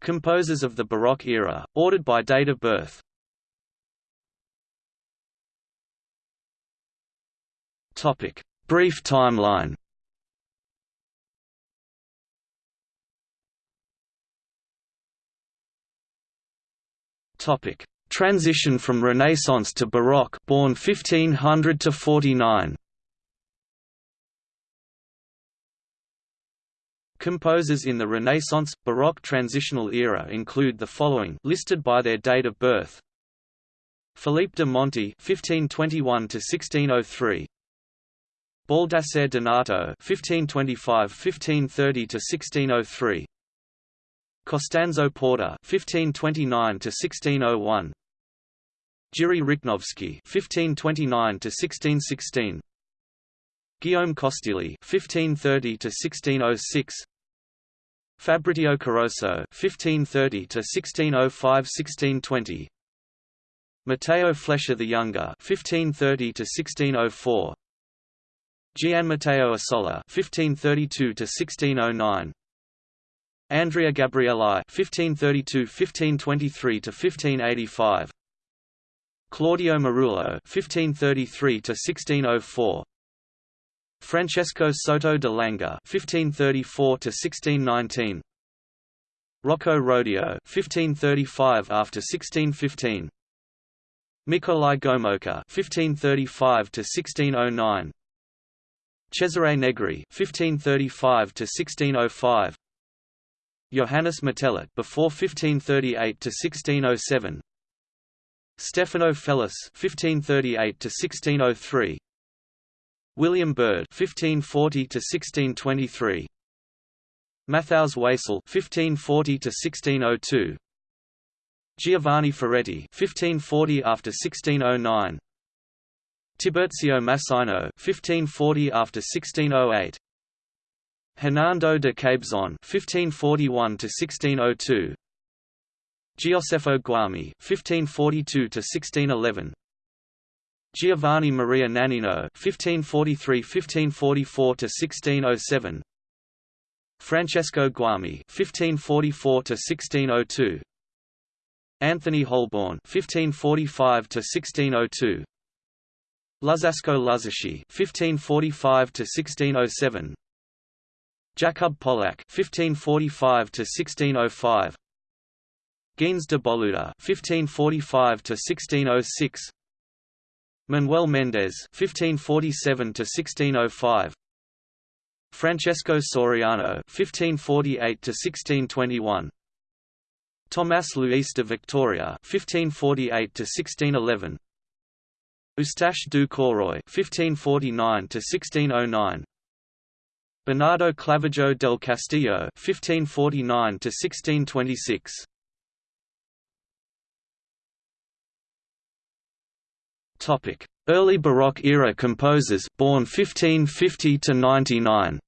Composers of the Baroque era, ordered by date of birth. Topic: Brief timeline. Topic: Transition from Renaissance to Baroque, born 1500 to 49. Composers in the Renaissance, Baroque transitional era include the following listed by their date of birth. Philippe de Monte (1521–1603), Baldassare Donato (1525–1530–1603), Costanzo Porta (1529–1601), Jiří Rychnovský (1529–1616), Guillaume Costeley (1530–1606), Fabrizio Caroso (1530–1605–1620), Matteo Flecha the Younger (1530–1604), Gian Matteo Asola (1532–1609), Andrea Gabrieli (1532–1523–1585), Claudio Merulo (1533–1604), Francesco Soto de Langa (1534–1619), Rocco Rodio (1535 after 1615), Nikolai Gomułka (1535–1609), Cesare Negri (1535–1605), Johannes Metellat before 1538 to 1607 Stefano Felis (1538–1603), William Byrd (1540–1623), Matthäus Weixel (1540–1602), Giovanni Ferretti (1540 after 1609), Tiburtio Massaino (1540 after 1608), Hernando de Cabezon (1541–1602), Gioseffo Guami (1542–1611), Giovanni Maria Nannino (1543–1544–1607), Francesco Guami (1544–1602), Anthony Holborne (1545–1602), Luzzasco Luzzaschi (1545–1607), Jakub Polak (1545–1605), Gines de Boluda (1545–1606), Manuel Mendes (1547–1605), Francesco Soriano (1548–1621), Tomás Luis de Victoria (1548–1611), Eustache du Caurroy (1549–1609), Bernardo Clavijo del Castillo (1549–1626). Topic: Early Baroque era composers, born 1550 to 99.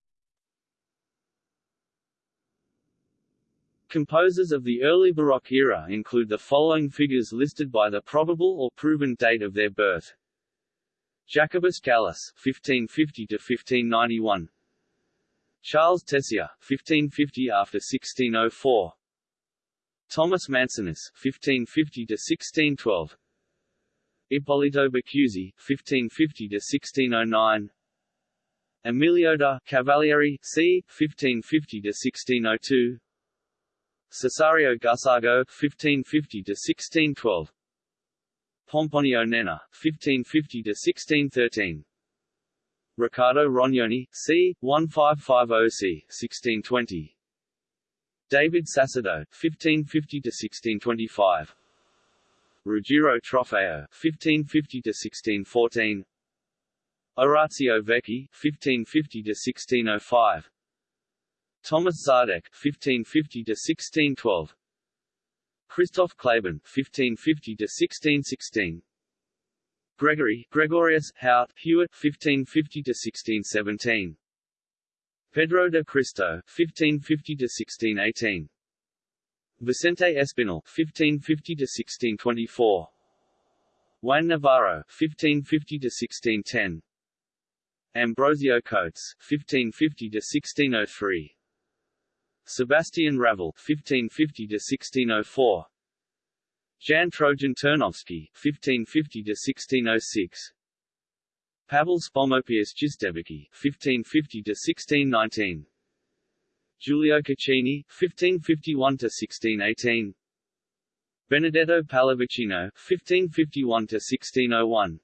Composers of the early Baroque era include the following figures listed by the probable or proven date of their birth. Jacobus Gallus (1550–1591), Charles Tessier, 1550 after 1604. Thomas Mancinus, 1550 to 1612. Ippolito Baccusi, 1550 to 1609. Emilio da Cavalieri, c. 1550 to 1602. Cesario Gussago, 1550 to 1612. Pomponio Nenna, 1550 to 1613. Riccardo Rognoni, c. 1550 c. 1620. David Sassardo, 1550 to 1625. Ruggiero Trofeo, 1550 to 1614. Orazio Vecchi, 1550 to 1605. Thomas Zardek, 1550 to 1612. Christoph Claben, 1550 to 1616. Gregory Gregorius Hout Hewitt 1550 to 1617 Pedro de Cristo 1550 to 1618 Vicente Espinel 1550 to 1624 Juan Navarro 1550 to 1610 Ambrosio Cotes 1550 to 1603 Sebastian Raval (1550–1604), Jan Trojan Turnovsky (1550–1606), Pavel Spomopius Gisdevicki (1550–1619), Giulio Caccini (1551–1618), Benedetto Pallavicino (1551–1601),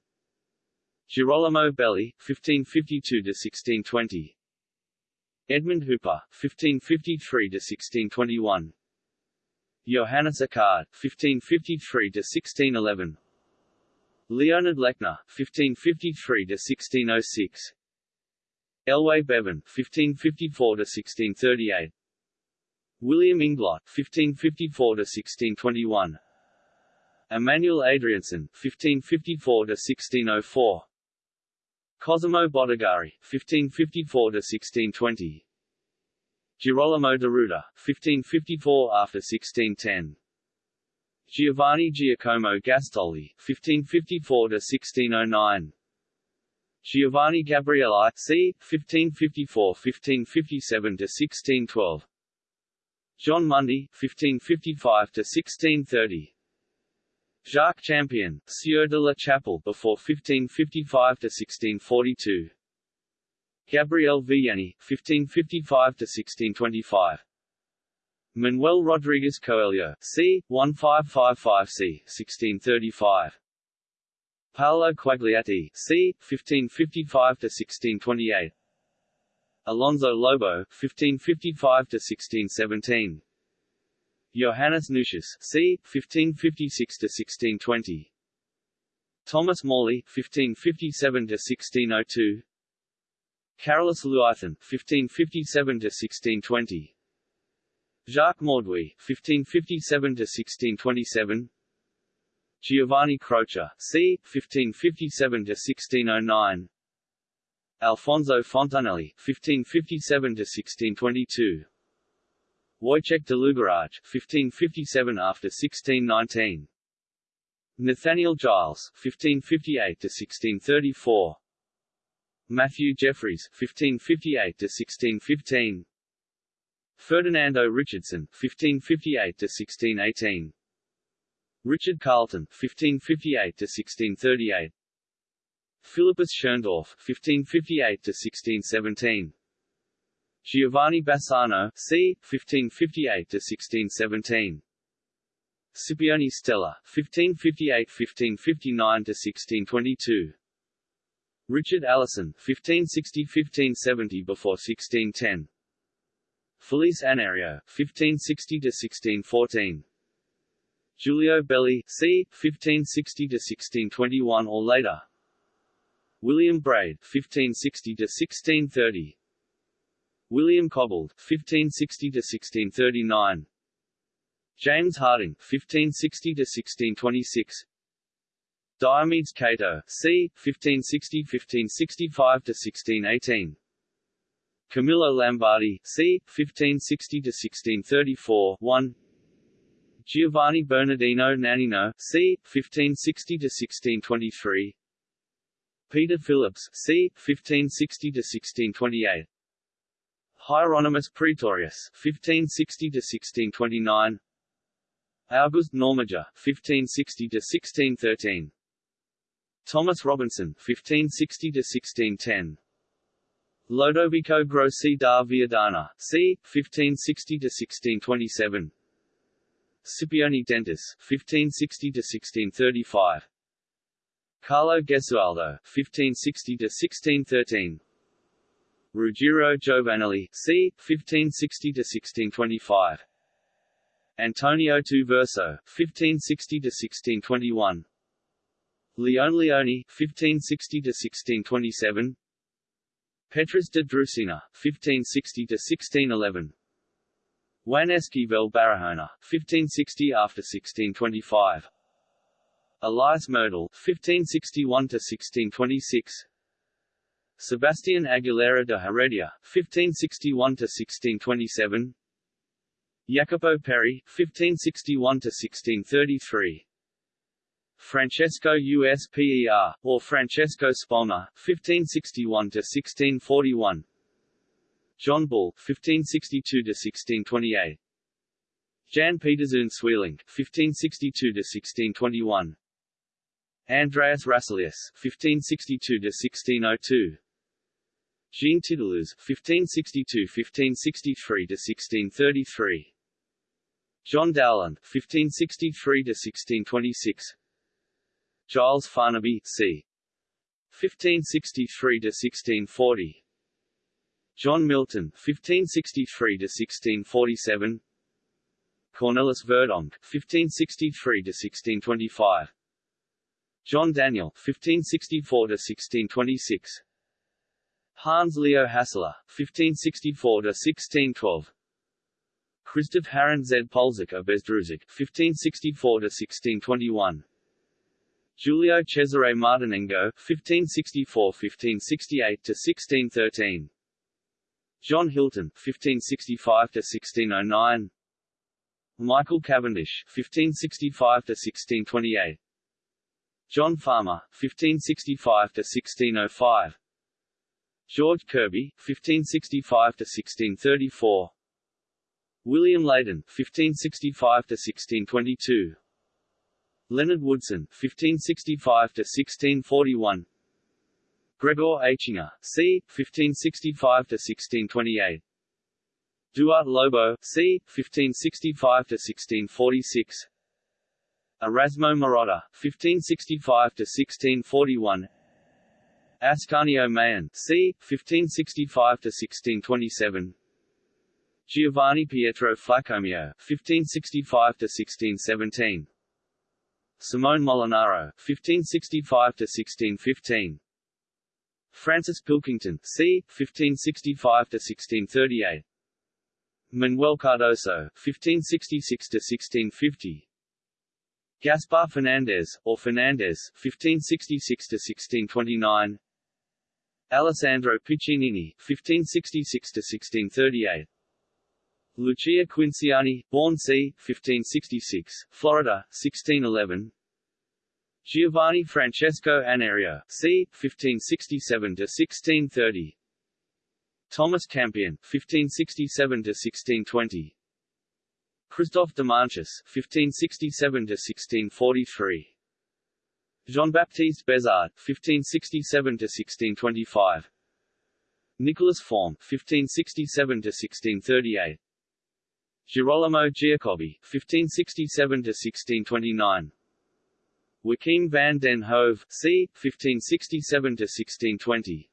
Girolamo Belli (1552–1620), Edmund Hooper (1553–1621), Johannes Akkad (1553–1611), Leonard Lechner (1553–1606), Elway Bevan (1554–1638), William Inglot (1554–1621), Emmanuel Adrianson (1554–1604), Cosimo Bottegari (1554–1620), Girolamo Deruta (1554 after 1610). Giovanni Giacomo Gastoldi, (1554–1609), Giovanni Gabrieli c. 1554–1557–1612, John Mundy (1555–1630), Jacques Champion, Sieur de la Chapelle before 1555–1642, Gabriel Villani (1555–1625), Manuel Rodriguez Coelho, c. 1555 c. 1635. Paolo Quagliati, c. 1555–1628 Alonso Lobo, 1555–1617 Johannes Nucius, c. 1556–1620 Thomas Morley, 1557–1602 Carolus Luython, 1557–1620 Jacques Mauduit, 1557–1627 Giovanni Croce, c. 1557–1609 Alfonso Fontanelli, 1557–1622 Wojciech de Lugaraj, 1557 after 1619 Nathaniel Giles, 1558–1634 Matthew Jeffries, 1558–1615 Ferdinando Richardson, 1558–1618 Richard Carleton, 1558–1638 Philippus Schöndorf, 1558–1617 Giovanni Bassano, c. 1558–1617 Scipione Stella, 1558–1559–1622 Richard Allison, 1560–1570 before 1610 Felice Anerio, 1560–1614 Giulio Belli, c. 1560–1621 or later William Brade, 1560–1630 William Cobbold, 1560–1639 James Harding, 1560–1626 Diomedes Cato, c. 1560–1565–1618 Camillo Lambardi, c. 1560–1634 1 Giovanni Bernardino Nannino, c. 1560–1623 Peter Phillips, c. 1560–1628 Hieronymus Praetorius, 1560–1629 August Nörmiger, 1560–1613 Thomas Robinson, 1560–1610 Lodovico Grossi da Viadana, c. 1560–1627 Scipione Dentis, 1560–1635 Carlo Gesualdo, 1560–1613 Ruggiero Giovanelli, c. 1560–1625 Antonio Tuverso, 1560–1621 Leone Leoni, 1560–1627 Petrus de Drusina, 1560–1611 Juan Esquivel Barahona, 1560 after 1625 Elias Mertel, 1561 to 1626. Sebastian Aguilera de Heredia, 1561 to 1627. Jacopo Peri, 1561 to 1633. Francesco Usper, or Francesco Spolna, 1561–1641 John Bull (1562–1628), Jan Pieterszoon Sweelinck (1562–1621), Andreas Raselius (1562–1602), Jean Titelouze (1562–1563–1633), John Dowland (1563–1626), Giles Farnaby c. 1563–1640, John Milton (1563–1647), Cornelis Verdonk (1563–1625), John Daniel (1564–1626), Hans Leo Hassler (1564–1612), Christoph Harren Z. Polzik of Bezdruzik (1564–1621). Giulio Cesare Martinengo (1564–1568–1613), John Hilton (1565–1609), Michael Cavendish (1565–1628), John Farmer (1565–1605), George Kirby (1565–1634), William Leyden (1565–1622), Leonard Woodson (1565–1641), Gregor Aichinger, c. 1565–1628, Duarte Lobo, c. 1565–1646, Erasmo Marotta, 1565–1641, Ascanio Mayone, c. 1565–1627, Giovanni Pietro Flacomio, 1565–1617, Simone Molinaro, 1565–1615, Francis Pilkington, c. 1565–1638, Manuel Cardoso, 1566–1650, Gaspar Fernandez, or Fernandez, 1566–1629, Alessandro Piccinini, 1566–1638, Lucia Quinciani, born c. 1566, Florida, 1611. Giovanni Francesco Anerio, c. 1567–1630. Thomas Campion, 1567–1620. Christophe de Manches, 1567–1643. Jean-Baptiste Besard, 1567–1625. Nicolas Forme, 1567–1638. Girolamo Giacobbe, 1567–1629. Joachim van den Hove, c. 1567–1620.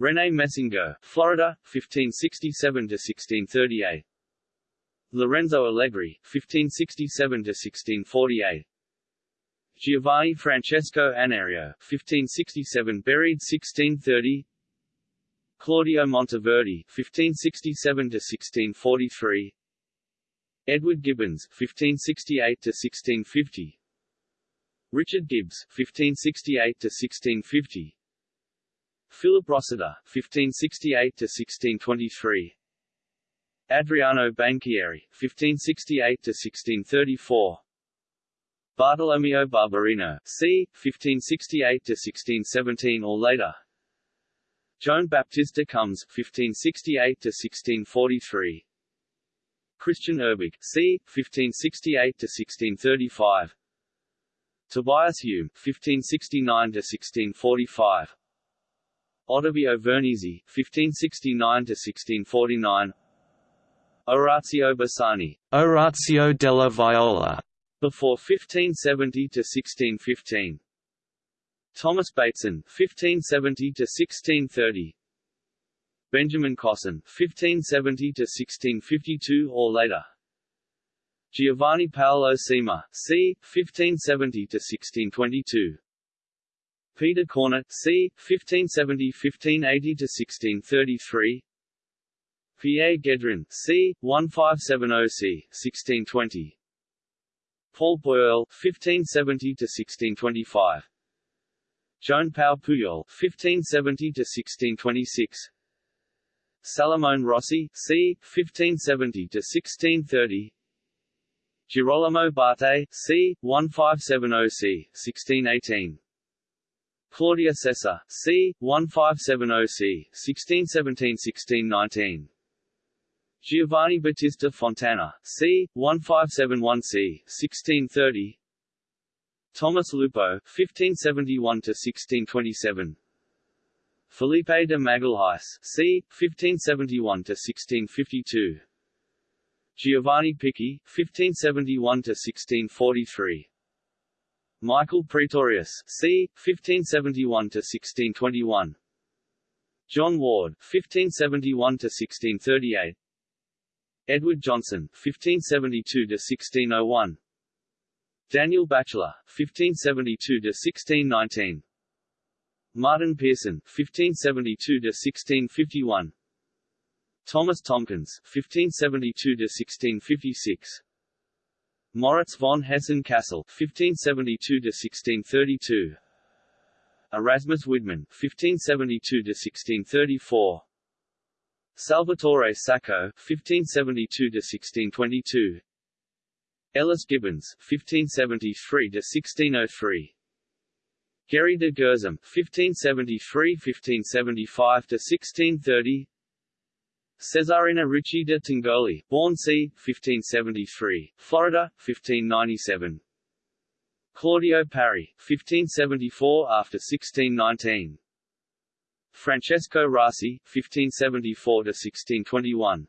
René Messinger, Florida, 1567–1638. Lorenzo Allegri, 1567–1648. Giovanni Francesco Anerio, 1567 buried 1630 Claudio Monteverdi, 1567–1643 Edward Gibbons, 1568–1650 Richard Gibbs, 1568–1650 Philip Rossiter, 1568–1623 Adriano Banchieri, 1568–1634 Bartolomeo Barbarino, c. 1568–1617 or later Joan Baptista Comes, 1568–1643 Christian Urbig, c. 1568–1635 Tobias Hume, 1569–1645 Ottavio Vernizzi, 1569–1649 Orazio Bassani, Orazio della Viola, before 1570–1615 Thomas Bateson, 1570 to 1630. Benjamin Cosson, 1570 to 1652 or later Giovanni Paolo Cima, c. 1570–1622 Peter Cornet, c. 1570–1580–1633 Pierre Guédron, c. 1570 c. 1620 Paul Boyle, 1570–1625 Joan Pau Puyol, 1570–1626 Salomone Rossi, c. 1570–1630 Girolamo Barte, c. 1570 c. 1618 Claudia Sessa, c. 1570 c. 1617–1619 Giovanni Battista Fontana, c. 1571 c. 1630 Thomas Lupo, 1571–1627 Felipe de Magalhães, c. 1571–1652 Giovanni Picchi, 1571–1643 Michael Praetorius, c. 1571–1621 John Ward, 1571–1638 Edward Johnson, 1572–1601 Daniel Batchelor, 1572–1619 Martin Pearson, 1572–1651 Thomas Tomkins, 1572–1656 Moritz von Hessen-Kassel, 1572–1632 Erasmus Widmann, 1572–1634 Salvatore Sacco, 1572–1622 Ellis Gibbons, 1573–1603 Gary de Gersum, 1573–1575–1630 Cesarina Ricci de Tingoli, born c. 1573, Florida, 1597. Claudio Pari, 1574 after 1619. Francesco Rassi, 1574 to 1621.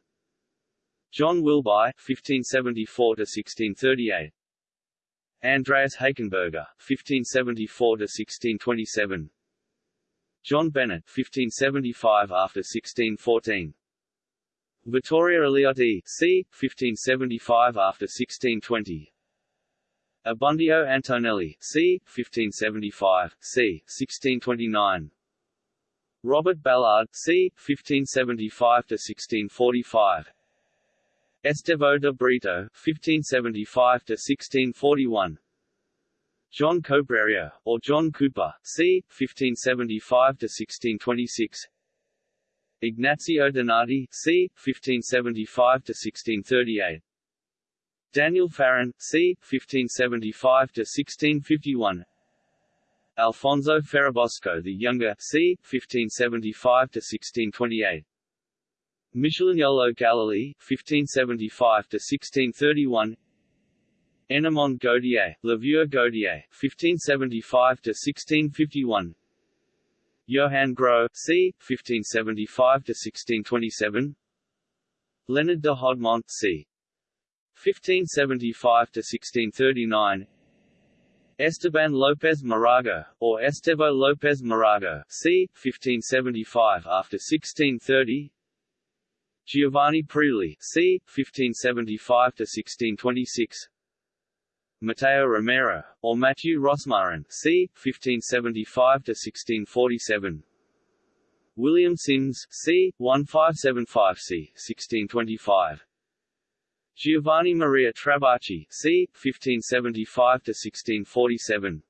John Wilbye, 1574 to 1638. Andreas Hakenberger, 1574 to 1627. John Bennett, 1575 after 1614. Vittorio Eliotti, c. 1575 after 1620. Abbondio Antonelli, c. 1575, c. 1629. Robert Ballard, c. 1575 to 1645. Estevão de Brito, 1575 to 1641. John Cobrerio, or John Cooper, c. 1575 to 1626. Ignazio Donati, c. 1575–1638 Daniel Farron, c. 1575–1651 Alfonso Ferrabosco the Younger, c. 1575–1628 Michelagnolo Galilei, 1575–1631 Ennemond Gaudier, Laveur Gaudier, 1575–1651 Johann Gros, c. 1575–1627 Leonard de Hodemont c. 1575–1639 Esteban López Moraga, or Estevo López Moraga c. 1575 after 1630 Giovanni Priuli, c. 1575–1626 Mateo Romero, or Matthew Rosmarin, c. 1575–1647 William Sims, c. 1575 c. 1625 Giovanni Maria Trabacci, c. 1575–1647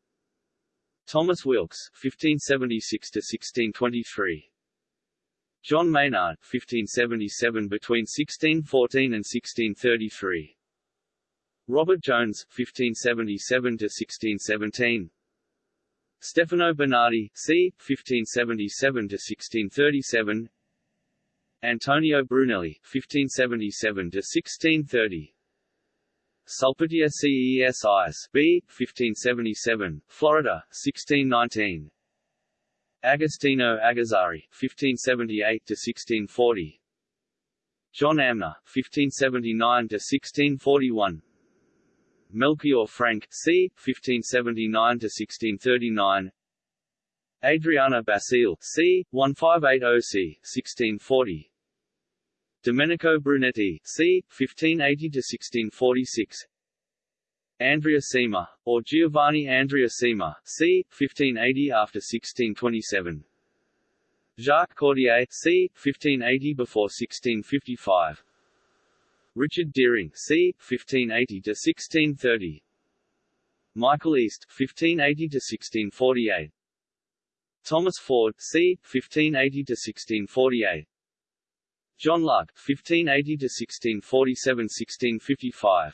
Thomas Wilkes, 1576–1623 John Maynard, 1577 between 1614 and 1633 Robert Jones, 1577–1617 Stefano Bernardi, c. 1577–1637 Antonio Brunelli, 1577–1630 Sulpitia Cesis, b. 1577, Florida, 1619 Agostino Agazzari, 1578–1640 John Amner, 1579–1641 Melchior Franck, c. 1579–1639 Adriana Basile, c. 1580 c. 1640 Domenico Brunetti, c. 1580–1646 Andrea Cima, or Giovanni Andrea Cima, c. 1580 after 1627 Jacques Cordier, c. 1580 before 1655 Richard Dering, c. 1580 to 1630. Michael East, 1580 to 1648. Thomas Ford, c. 1580 to 1648. John Luck, 1580 to 1647-1655.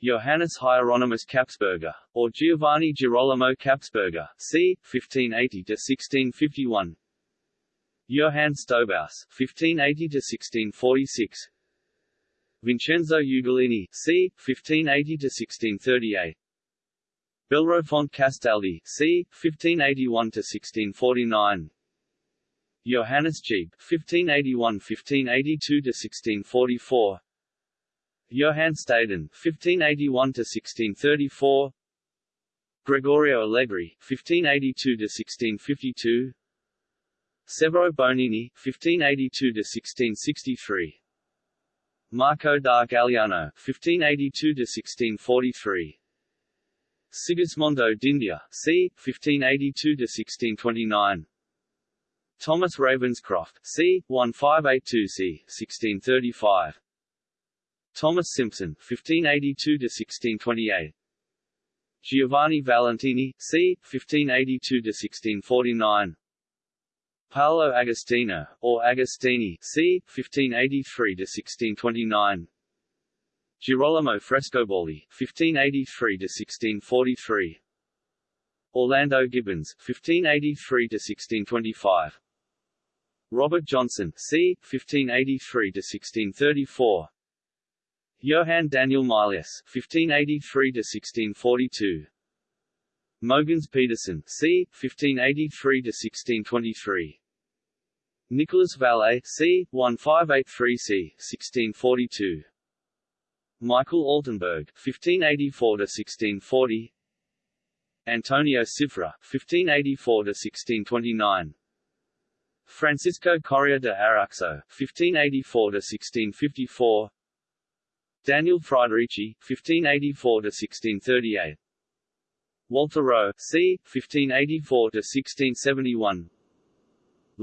Johannes Hieronymus Kapsberger, or Giovanni Girolamo Kapsberger, c. 1580–1651 Johann Stobaus, 1580–1646 Vincenzo Ugolini, c. 1580–1638 Bellerophon Castaldi, c. 1581–1649 Johannes Gieb, 1581–1582–1644 Johann Staden, 1581–1634 Gregorio Allegri, 1582–1652 Severo Bonini, 1582–1663 Marco da Gagliano, 1582–1643 Sigismondo d'India, c. 1582–1629 Thomas Ravenscroft, c. 1582 c. 1635 Thomas Simpson, 1582–1628 Giovanni Valentini, c. 1582–1649 Paolo Agostino, or Agostini, c. 1583–1629 Girolamo Frescobaldi, 1583–1643 Orlando Gibbons, 1583–1625 Robert Johnson, c. 1583–1634 Johann Daniel Mylius, 1583–1642 Mogens Pedersen, c. 1583–1623 Nicolas Vallet, c. 1583 c. 1642 Michael Altenburg, 1584–1640 Antonio Cifra, 1584–1629 Francisco Correa de Arauxo, 1584–1654 Daniel Friederici, 1584–1638 Walter Rowe, c. 1584–1671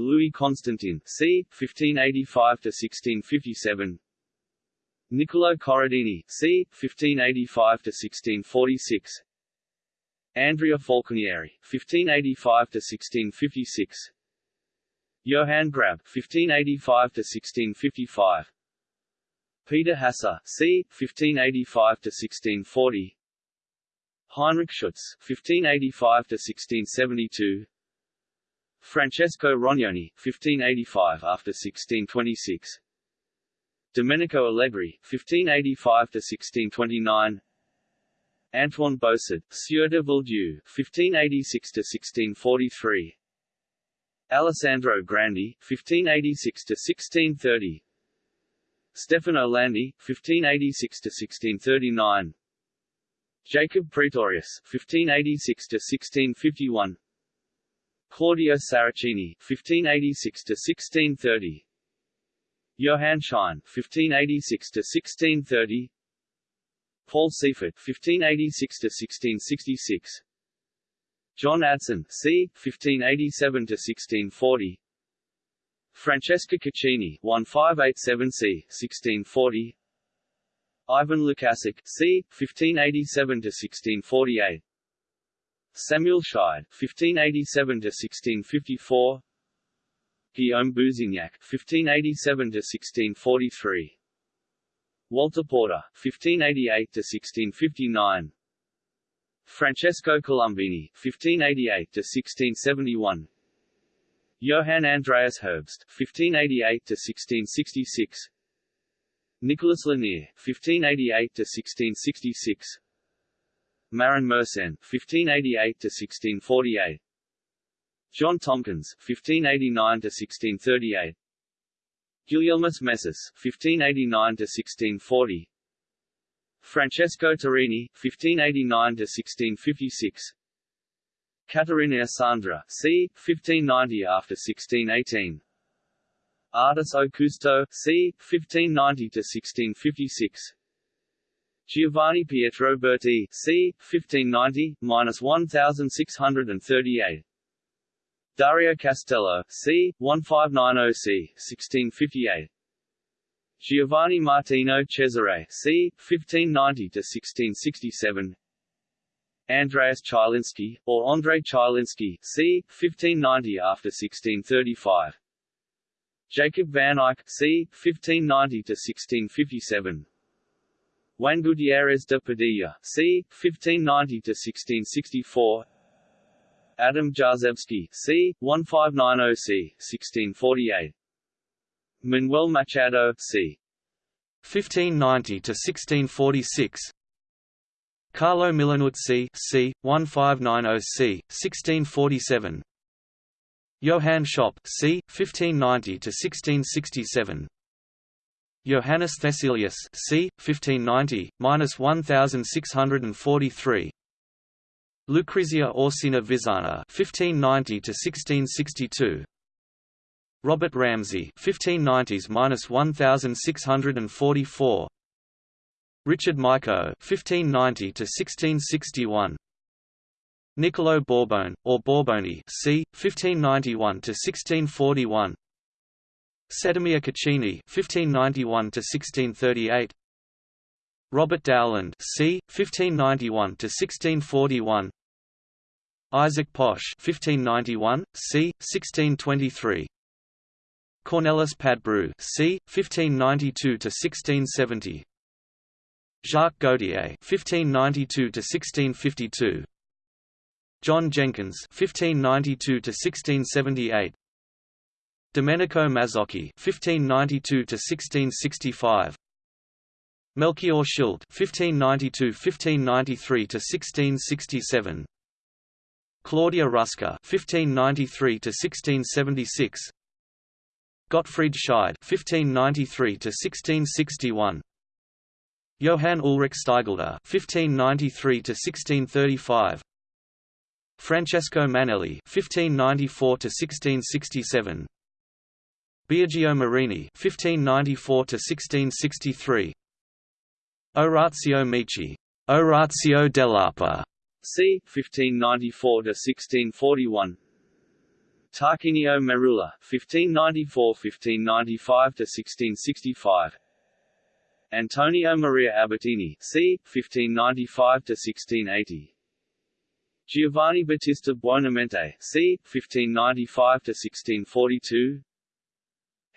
Louis Constantin, c. 1585–1657 Niccolo Corradini, c. 1585–1646 Andrea Falconieri, 1585–1656 Johann Grab, 1585–1655 Peter Hasse, c. 1585–1640 Heinrich Schutz, 1585–1672 Francesco Rognoni, 1585 after 1626 Domenico Allegri, 1585 to 1629. Antoine Bossard, Sieur de Villedieu, 1586–1643 Alessandro Grandi, 1586 to 1630. Stefano Landi, 1586 to 1639. Jacob Praetorius, 1586–1651 Claudio Saracini, 1586–1630 Johann Schein, 1586–1630 Paul Siefert, 1586–1666 John Adson, c. 1587–1640 Francesca Caccini, 1587 c. 1640 Ivan Lukasik c. 1587–1648 Samuel Scheid, 1587–1654 Guillaume Bouzignac, 1587–1643 Walter Porter, 1588–1659 Francesco Colombini, 1588–1671 Johann Andreas Herbst, 1588–1666 Nicholas Lanier, 1588–1666 Marin Mersenne, 1588–1648 John Tomkins, 1589–1638 Gulielmus Messis, 1589–1640 Francesco Turini, 1589–1656 Caterina Sandra, c. 1590 after 1618 Artis Augusto, c. 1590–1656 Giovanni Pietro Berti, c. 1590–1638 Dario Castello, c. 1590 c. 1658 Giovanni Martino Cesare, c. 1590–1667 Andreas Chylinski, or Andrei Chylinski, c. 1590 after 1635 Jacob van Eyck, c. 1590–1657 Juan Gutiérrez de Padilla, c. 1590–1664 Adam Jarzebski, c. 1590–c. 1648 Manuel Machado, c. 1590–1646 Carlo Milanuzzi, c. 1590–c. 1647 Johann Schopp, c. 1590–1667 Johannes Theselius, c. 1590, 1643. Lucrezia Orsina Vizana, 1590 to 1662. Robert Ramsay, 1590s-1644. Richard Mico, 1590 to 1661. Niccolo Borbone, or Borboni, c. 1591 to 1641. Sedimir Caccini (1591–1638), Robert Dowland (c. 1591–1641), Isaac Posch (1591, c. 1623). Cornelis Padbreu c. 1592–1670. Jacques Gautier (1592–1652). John Jenkins (1592–1678). Domenico Mazzocchi (1592–1665), Melchior Schild (1592–1593–1667), Claudia Rusca (1593–1676), Gottfried Scheid (1593–1661), Johann Ulrich Steigleder (1593–1635). Francesco Manelli (1594–1667), Biagio Marini (1594–1663), Orazio Michi, Orazio dell'Arpa, c. 1594–1641. Tarquinio Merula, 1594–1595–1665. Antonio Maria Albertini, c. 1595–1680. Giovanni Battista Buonamente, c. 1595–1642.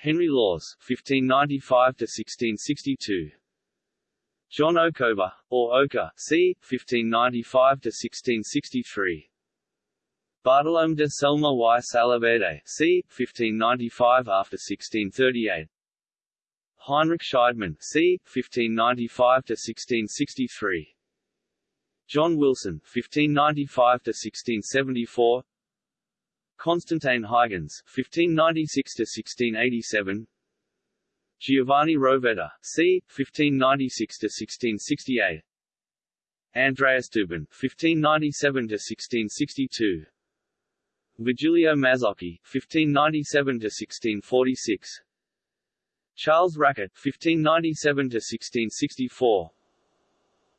Henry Lawes 1595–1662 John Okover, or Oka, c. 1595–1663 Bartolome de Selma y Salaverde, c. 1595 after 1638 Heinrich Scheidmann, c. 1595–1663 John Wilson, 1595–1674 Constantine Huygens (1596–1687), Giovanni Rovetta, c. 1596–1668, Andreas Düben (1597–1662), Virgilio Mazzocchi (1597–1646), Charles Racquet (1597–1664).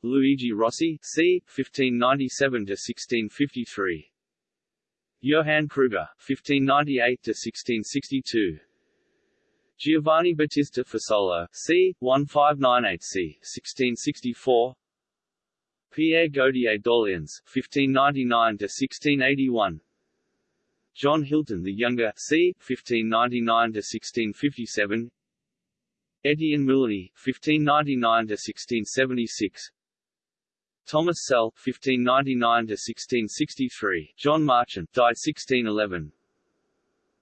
Luigi Rossi, c. 1597–1653 Johann Crüger, 1598–1662 Giovanni Battista Fasolo, c. 1598–c. 1664 Pierre Gaudier d'Orléans, 1599–1681 John Hilton the Younger, c. 1599–1657 Etienne Moulinié, 1599–1676 Thomas Selle (1599–1663), John Marchant, died 1611.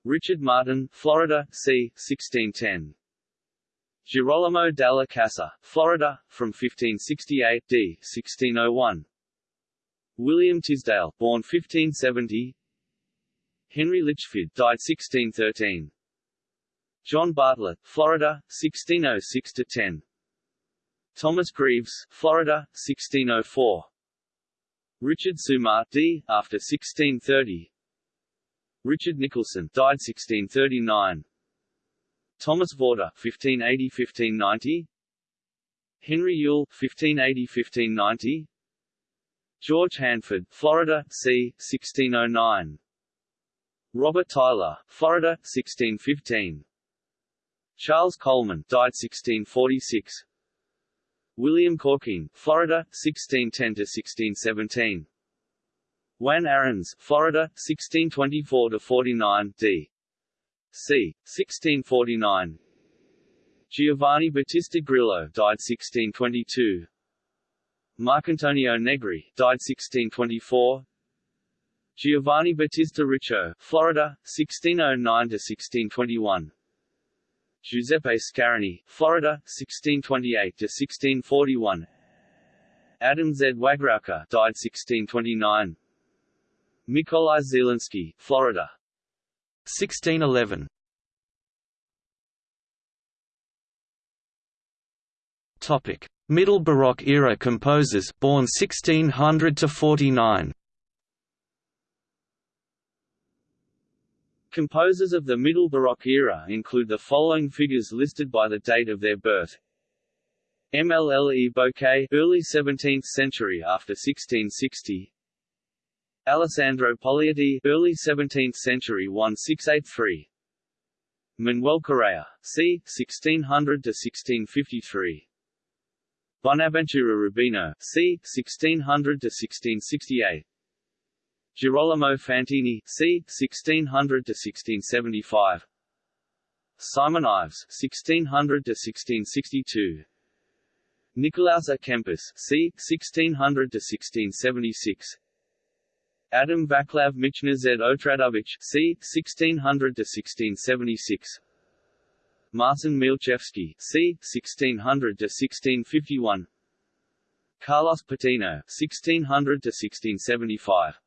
Richard Martin, Florida, c. 1610. Girolamo della Casa, Florida, from 1568 d. 1601. William Tisdall, born 1570. Henry Litchfield, died 1613. John Bartlett, Florida, 1606 to 10. Thomas Greaves, Florida, 1604. Richard Sumar d. after 1630. Richard Nicholson died 1639. Thomas Vorder, 1580–1590. Henry Yule, 1580–1590. George Hanford, Florida, c. 1609. Robert Tyler, Florida, 1615. Charles Coleman, died 1646. William Corkine, Florida, 1610–1617 Juan Arens, Florida, 1624–49, d. c. 1649 Giovanni Battista Grillo died 1622. Marcantonio Negri died 1624. Giovanni Battista Riccio, Florida, 1609 to 1621. Giuseppe Scarani, Florida, 1628 to 1641. Adam Z. Wagrauka, died 1629. Mikolai Zielinski, Florida. 1611. Topic: Middle Baroque era composers born 1600 to 49. Composers of the Middle Baroque era include the following figures listed by the date of their birth. MLLE Bouquet, early 17th century after 1660. Alessandro Poglietti, early 17th century 1683. Manuel Correa, c. 1600 to 1653. Bonaventura Rubino, c. 1600 to 1668. Girolamo Fantini, c. 1600 to 1675. Simon Ives, 1600 to 1662. Nicolaus A. Kempis, c. 1600 to 1676. Adam Vaclav Michna Z. Otradovich, c. 1600 to 1676. Marcin Mielczewski, c. 1600 to 1651. Carlos Patino, 1600 to 1675.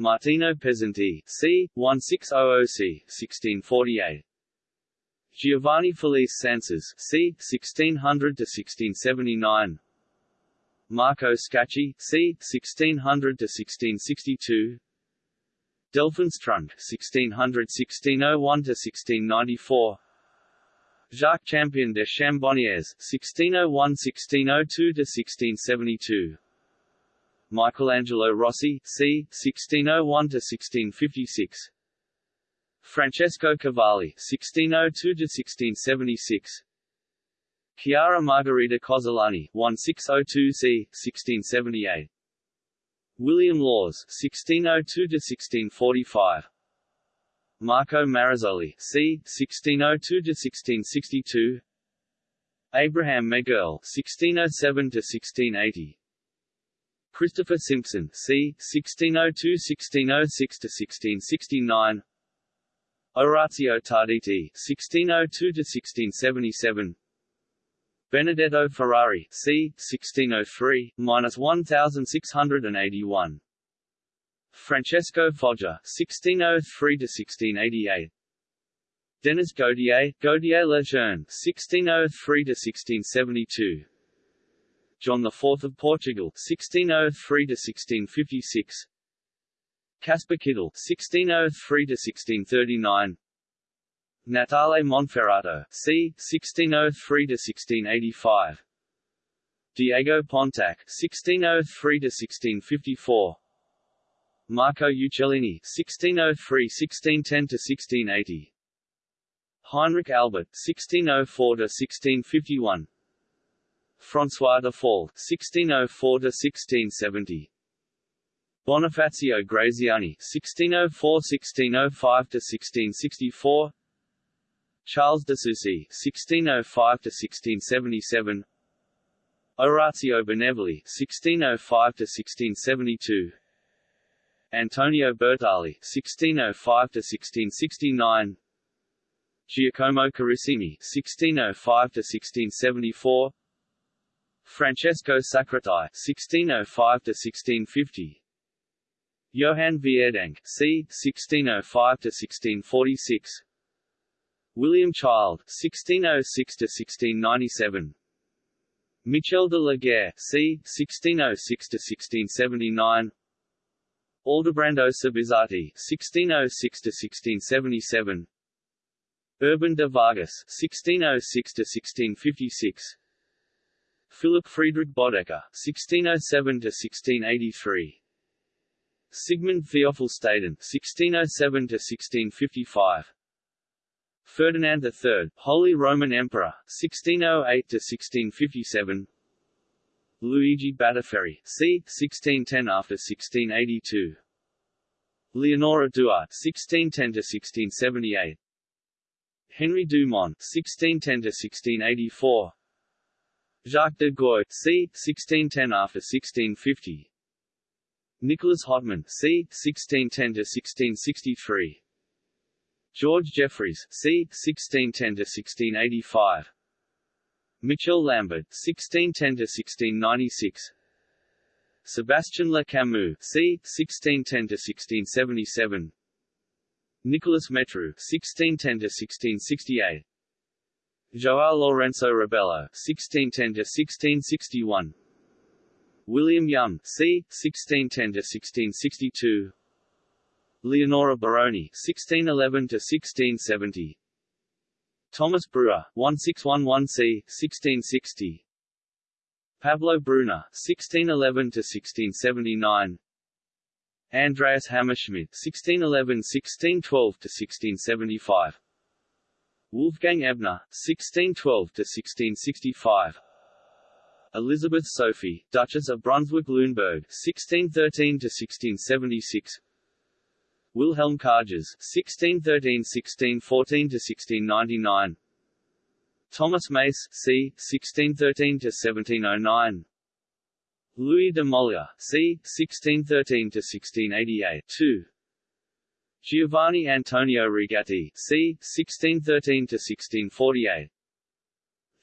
Martino Pesenti, c. 1600c. 1648. Giovanni Felice Sances, c. 1600 to 1679. Marco Scacchi, c. 1600 to 1662. Delphin Strunk, 1600–1601 to 1694. Jacques Champion de Chambonnières, 1601–1602 to 1672. Michelangelo Rossi, c. 1601–1656 Francesco Cavalli, 1602–1676 Chiara Margherita Cozzolani, 1602 c. 1678 William Lawes, 1602–1645 Marco Marzoli, c. 1602–1662 Abraham Megerle, 1607–1680 Christopher Simpson, c. 1602–1606–1669 Orazio Tarditi, 1602–1677 Benedetto Ferrari, c. 1603–1681 Francesco Foggia, 1603–1688 Denis Gaultier, Gaultier Lejeune, 1603–1672 John IV of Portugal, 1603–1656 Caspar Kittel, 1603–1639 Natale Monferrato, c. 1603–1685 Diego Pontac, 1603–1654 Marco Uccellini, 1603–1610–1680 Heinrich Albert, 1604–1651 François de Fall, 1604–1670 Bonifacio Graziani, 1604–1605–1664 Charles de Soucy, 1605–1677 Orazio Benevoli, 1605–1672 Antonio Bertali, 1605–1669 Giacomo Carissimi, 1605–1674 Francesco Sacrati, 1605–1650 Johann Vierdonck, c. 1605–1646 William Child, 1606–1697 Michel de la Guerre, c. 1606–1679 Aldobrando Subissati, 1606–1677 Urban de Vargas, 1606–1656 Philip Friedrich Bodecker, 1607–1683 Sigmund Theophil Staden, 1607–1655 Ferdinand III, Holy Roman Emperor, 1608–1657 Luigi Battiferri, c. 1610 after 1682 Leonora Duart, 1610–1678 Henry Dumont (1610–1684), Jacques de Gois (c. 1610 after 1650), Nicholas Hotman (c. 1610 to 1663. George Jeffreys (c. 1610 to 1685. Michel Lambert 1610 to 1696. Sebastian Le Camus c. 1610–1677 Nicolas Métraux (1610–1668), João Lourenço Rebelo (1610–1661), William Young c. 1610–1662, Leonora Baroni (1611–1670), Thomas Brewer (1611 c. 1660), Pablo Bruna (1611–1679), Andreas Hammerschmidt (1611–1612–1675), Wolfgang Ebner (1612–1665), Elizabeth Sophie, Duchess of Brunswick-Luneburg (1613–1676), Wilhelm Karges (1613–1614–1699), Thomas Mace, c. 1613–1709, Louis de Molière, c. 1613–1688 2. Giovanni Antonio Rigatti, c. 1613–1648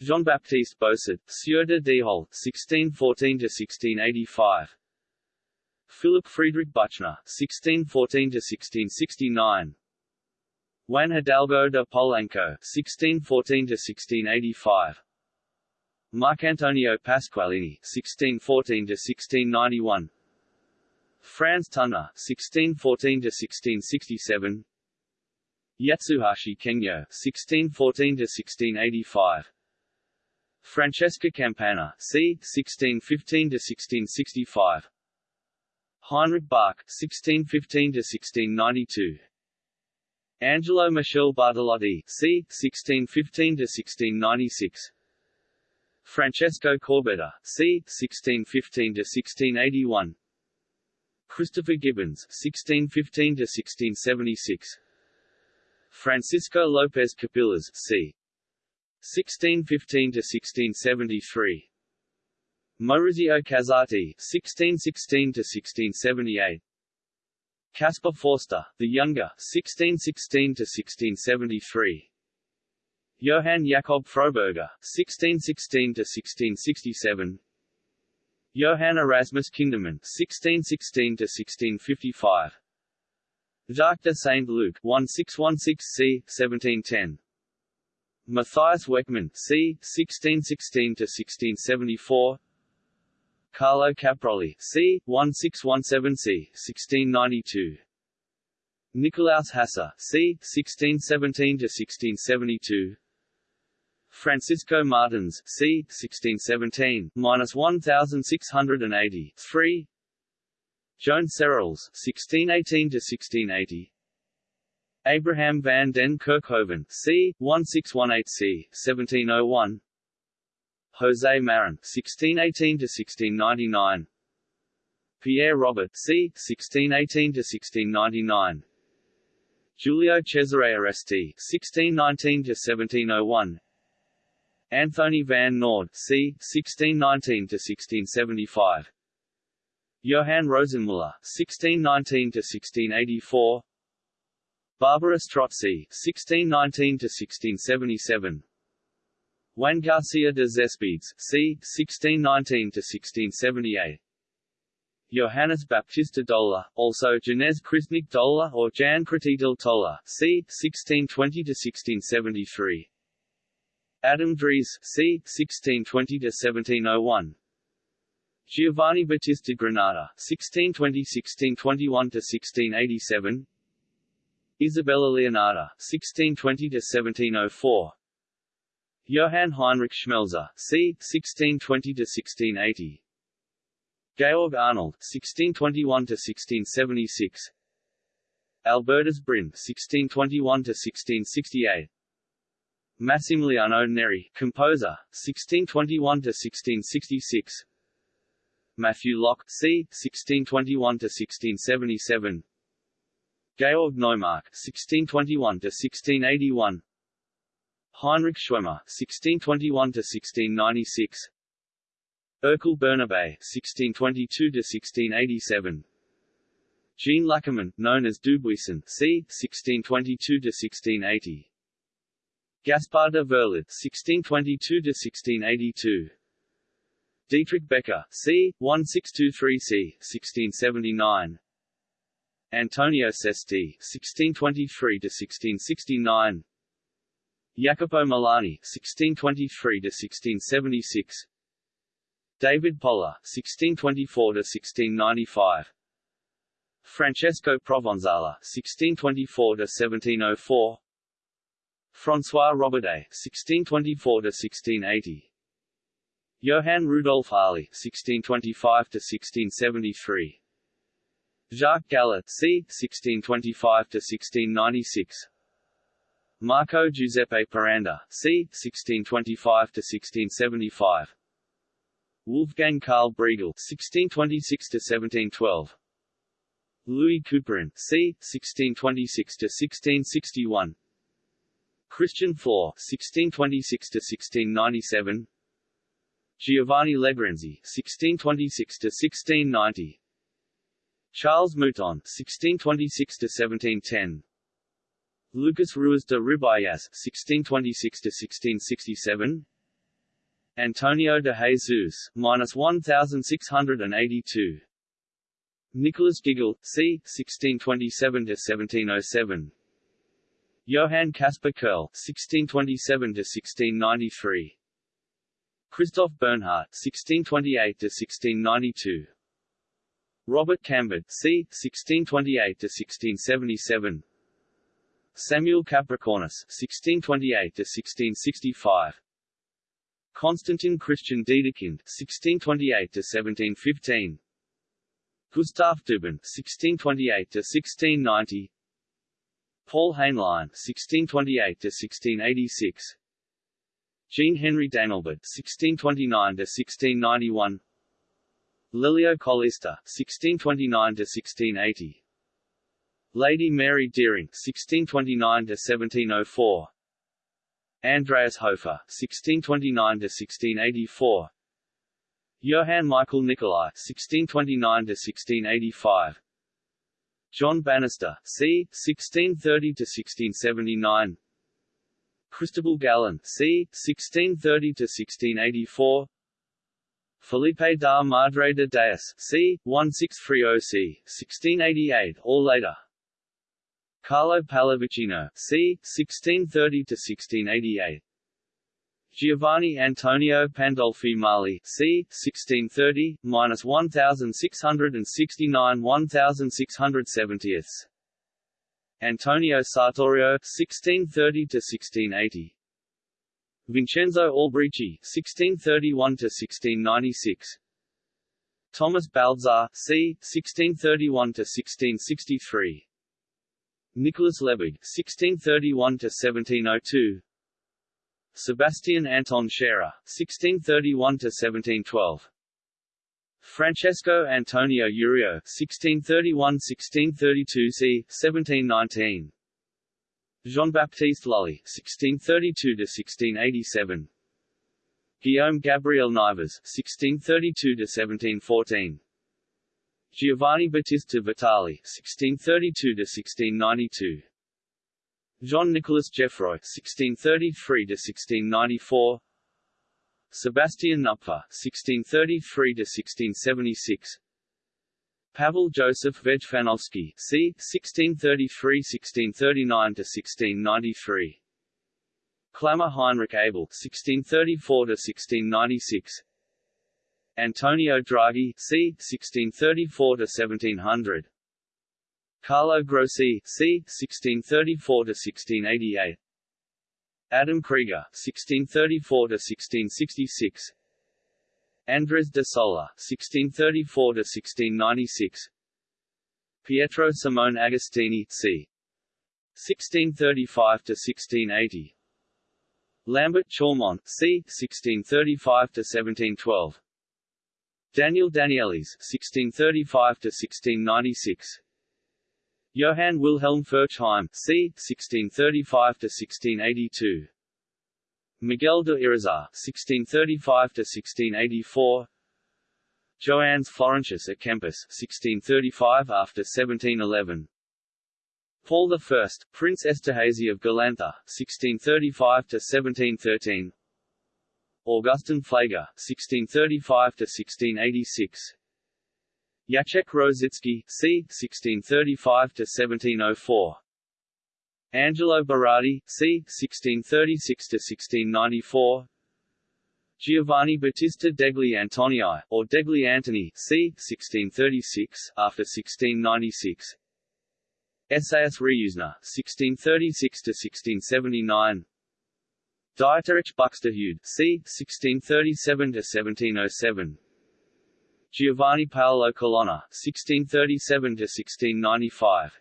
Jean-Baptiste Bossard, Sieur de Dihol, 1614–1685 Philip Friedrich Buchner, 1614–1669 Juan Hidalgo de Polanco, 1614–1685 Marcantonio Pasqualini (1614–1691), Franz Tunder (1614–1667), Yatsuhashi Kengyo (1614–1685), Francesca Campana (c. 1615–1665), Heinrich Bach (1615–1692). Angelo Michel Bartolotti, c. 1615–1696 Francesco Corbetta, c. 1615–1681 Christopher Gibbons, 1615–1676 Francisco Lopez Capillas, c. 1615–1673 Maurizio Casati, 1616–1678 Caspar Forster, the Younger, 1616–1673 Johann Jakob Froberger, 1616–1667 Johann Erasmus Kindermann, 1616–1655 Jacques de Saint-Luc, 1616 c. 1710 Matthias Weckmann, c. 1616–1674 Carlo Caproli, c. 1617 c. 1692 Nicolaus Hasse, c. 1617–1672 Francisco Martins, c. 1617, minus 1680, 3. Joan Serrels, 1618 to 1680. Abraham van den Kerkhoven, c. 1618 c. 1701. José Marin, 1618 to 1699. Pierre Robert, c. 1618 to 1699. Giulio Cesare Aresti, 1619 to 1701. Anthony van Noord, c. 1619–1675 Johann Rosenmuller, 1619–1684 Barbara Strozzi, 1619–1677 Juan Garcia de Céspedes, c. 1619–1678 Johannes Baptista Dola, also Janez Kristnik Dola or Jan Kratitil Tola, c. 1620–1673 Adam Dries, c. 1620–1701 Giovanni Battista Granata, 1620–1621–1687 Isabella Leonarda, 1620–1704 Johann Heinrich Schmelzer, c. 1620–1680 Georg Arnold, 1621–1676 Albertus Bryne, 1621–1668 Massimiliano Neri, composer, 1621 to 1666. Matthew Locke, c. 1621 to 1677. Georg Neumark, 1621 to 1681. Heinrich Schwemmer 1621 to 1696. Ercole Bernabe 1622 to 1687. Jean Lackermann, known as Dubuisson, c. 1622–1680. Gaspard de Verlet (1622–1682). Dietrich Becker, c. 1623 c. 1679. Antonio Cesti (1623–1669). Jacopo Milani (1623–1676). David Polla (1624–1695). Francesco Provenzale (1624–1704). François Roberday (1624–1680). Johann Rudolf Harley (1625–1673). Jacques Gallet c. 1625–1696. Marco Giuseppe Peranda c. 1625–1675. Wolfgang Karl Briegel (1626–1712). Louis Couperin c. 1626–1661. Christian Faure (1626–1697). Giovanni Legrenzi (1626–1690). Charles Mouton (1626–1710). Lucas Ruiz de Ribayas (1626–1667). Antonio de Jesus, minus 1682. Nicholas Giggle, c. 1627–1707. Johann Caspar Kerll, 1627–1693. Christoph Bernhardt, 1628–1692. Robert Cambert, c. 1628–1677. Samuel Capricornus, 1628–1665. Constantin Christian Dedekind, 1628–1715. Gustav Düben, 1628–1690. Paul Hainlein, 1628–1686. Jean-Henri d'Anglebert, 1629–1691. Lelio Collista, 1629–1680. Lady Mary Dering, 1629–1704. Andreas Hofer, 1629–1684. Johann Michael Nicolai, 1629–1685. John Bannister, c. 1630–1679. Cristobal Gallon, c. 1630–1684. Felipe da Madre de Deus, c. 1630 c. 1688 or later. Carlo Pallavicino, c. 1630–1688. Giovanni Antonio Pandolfi Mealli, c. 1630, minus 1669 1670. Antonio Sartorio, 1630–1680. Vincenzo Albrici, 1631–1696. Thomas Baltzar, c. 1631–1663. Nicholas Lebig, 1631–1702. Sebastian Anton Scherer, 1631–1712. Francesco Antonio Urio, 1631–1632 c. 1719. Jean-Baptiste Lully, 1632–1687. Guillaume Gabriel Nivers, 1632–1714. Giovanni Battista Vitali, 1632–1692. Jean-Nicolas Geoffroy, 1633–1694. Sebastian Knupfer, 1633–1676. Pavel Joseph Vejfanovsky, c. 1633–1639–1693. Clamor Heinrich Abel, 1634–1696. Antonio Draghi, c. 1634–1700. Carlo Grossi, c. 1634–1688. Adam Krieger, 1634–1666. Andres de Sola, 1634–1696. Pietro Simone Agostini, c. 1635–1680. Lambert Chaumont, c. 1635–1712. Daniel Danielis, 1635–1696. Johann Wilhelm Furchheim, c. 1635–1682. Miguel de Irizar (1635–1684), Joannes Florentius at Kempis (1635 after 1711). Paul I, Prince Esterhazy of Galantha (1635–1713). Augustin Pfleger (1635–1686). Jacek Rosicki, c. 1635–1704 Angelo Berardi, c. 1636–1694 Giovanni Battista degli Antonii, or degli Antoni, c. 1636, after 1696 Esaias Reusner, 1636–1679 Dieterich Buxtehude, c. 1637–1707 Giovanni Paolo Colonna, 1637–1695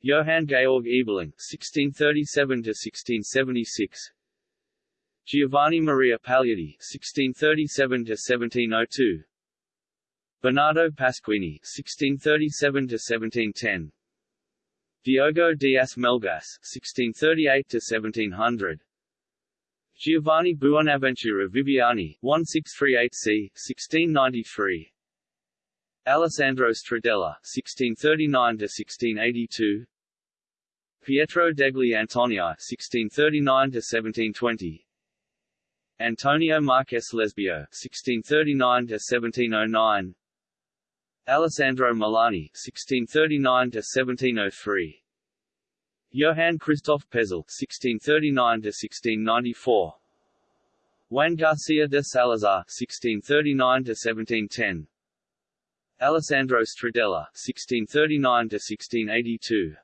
Johann Georg Ebeling, 1637–1676 Giovanni Maria Pagliatti, 1637–1702 Bernardo Pasquini, 1637–1710 Diogo Dias Melgas, 1638–1700 Giovanni Buonaventura Viviani, 1638 c. 1693 Alessandro Stradella, 1639–1682 Pietro degli Antonii, 1639–1720 Antonio Marques Lesbio, 1639–1709 Alessandro Milani, 1639–1703 Johann Christoph Pezel (1639–1694), Juan Garcia de Salazar (1639–1710), Alessandro Stradella (1639–1682),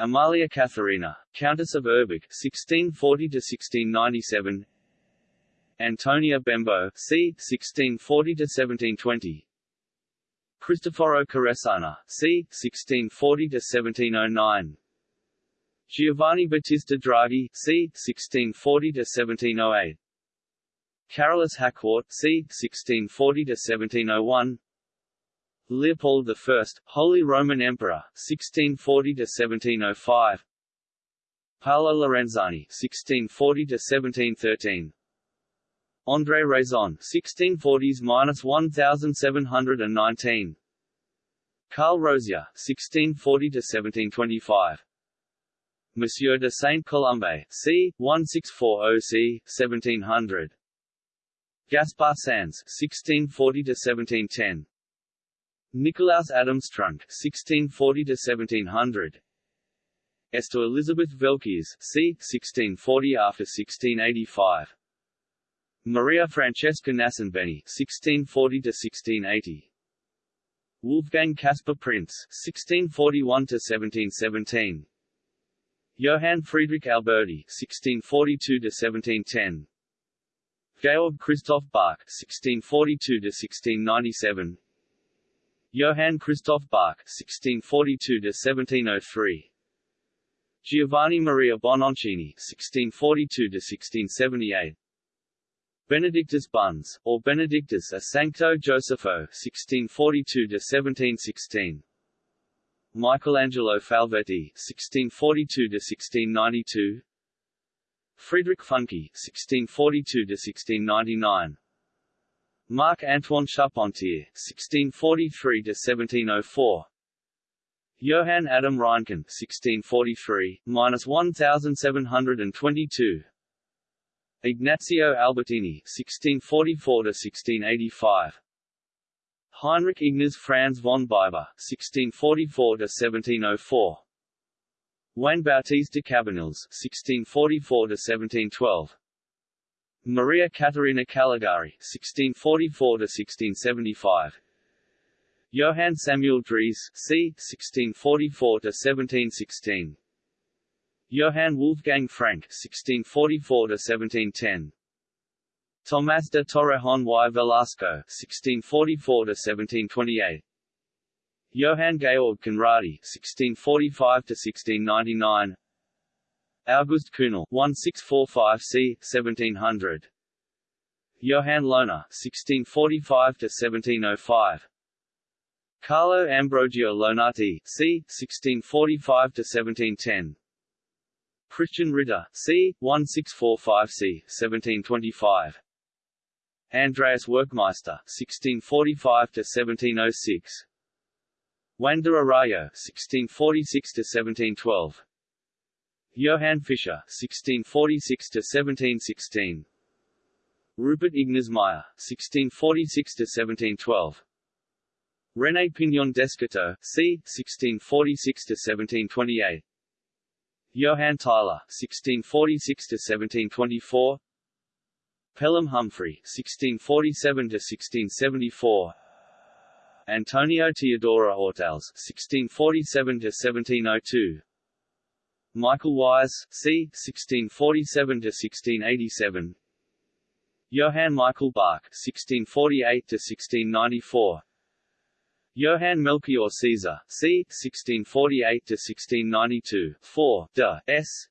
Amalia Katharina, Countess of Urbach (1640–1697), Antonia Bembo (c. 1640–1720). Cristoforo Caressana, c. 1640–1709 Giovanni Battista Draghi, c. 1640–1708 Carolus Hackworth, c. 1640–1701 Leopold I, Holy Roman Emperor, 1640–1705 Paolo Lorenzani, 1640–1713 André Raison, 1640s–1719 Carl Rosier, 1640–1725 Monsieur de Saint-Colombe, c. 1640 c. 1700. Gaspar Sanz, 1640–1710. Nicolaus Adam Strunk, 1640–1700. Esther Elizabeth Velkes, c. 1640 after 1685. Maria Francesca Nassenbeni, 1640 to 1680. Wolfgang Caspar Printz, 1641–1717. Johann Friedrich Alberti (1642–1710), Georg Christoph Bach (1642–1697), Johann Christoph Bach (1642–1703), Giovanni Maria Bononcini (1642–1678). Benedictus Buns, or Benedictus a Sancto Josepho (1642–1716). Michelangelo Falvetti (1642–1692), Friedrich Funke (1642–1699), Marc Antoine Charpentier (1643–1704), Johann Adam Reinken (1643–1722), Ignazio Albertini (1644–1685). Heinrich Ignaz Franz von Biber (1644–1704), Juan Bautista Cabanilles (1644–1712), Maria Caterina Caligari (1644–1675), Johann Samuel Dries c. 1644–1716, Johann Wolfgang Frank (1644–1710). Tomás de Torrejón y Velasco (1644–1728), Johann Georg Conradi (1645–1699), August Kühnel (1645 c. 1700), Johann Lohner (1645–1705), Carlo Ambrogio Lonati c. 1645–1710. Christian Ritter, c. 1645 c. 1725. Andreas Werckmeister, 1645–1706 Juan de Arroyo, 1646–1712 Johann Fischer, 1646–1716 Rupert Ignaz Meyer 1646–1712 René Pignon d'Escoteaux, c. 1646–1728 Johann Tyler, 1646–1724 Pelham Humfrey, 1647–1674 Antonio Teodoro Ortals, 1647–1702 Michael Wise, c. 1647–1687 Johann Michael Bach, 1648–1694 Johann Melchior Caesar, c. 1648–1692, 4, de, s.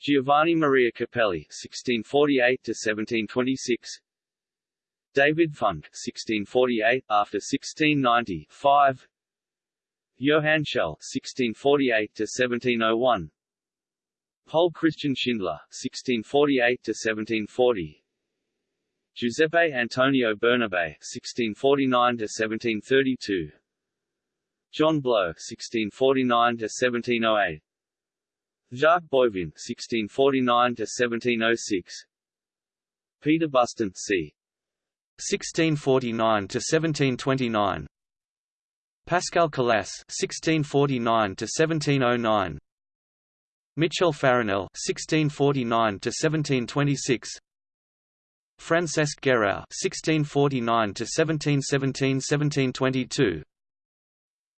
Giovanni Maria Capelli, 1648–1726 David Funk, 1648, after 1690, 5 Johann Schell, 1648–1701 Paul Christian Schindler, 1648–1740 Giuseppe Antonio Bernabe, 1649–1732 John Blow, 1649–1708 Jacques Boivin, 1649–1706 Peter Buston, c. 1649–1729 Pascal Calas, 1649–1709 Michel Farinel, 1649–1726 Francesc Guerau, 1649–1717–1722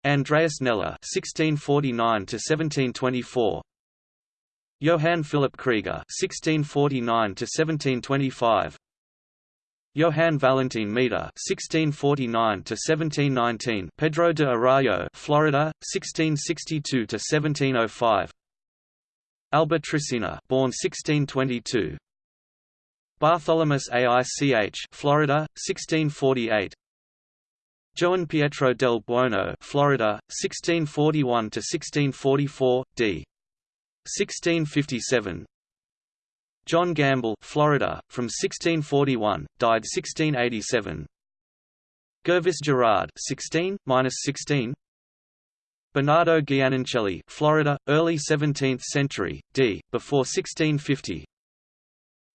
Andreas Kneller, 1649–1724 Johann Philipp Krieger (1649–1725), Johann Valentin Meter (1649–1719), Pedro de Arroyo, Florida, 1662–1705, Albert Tricina, born 1622, Bartholomeus Aich, Florida, 1648. Joan Pietro del Buono, Florida, 1641 to 1644, d. 1657 John Gamble Florida, from 1641, died 1687 Gervis Gerard 16, 16 Bernardo Giannoncelli Florida, early 17th century, d. before 1650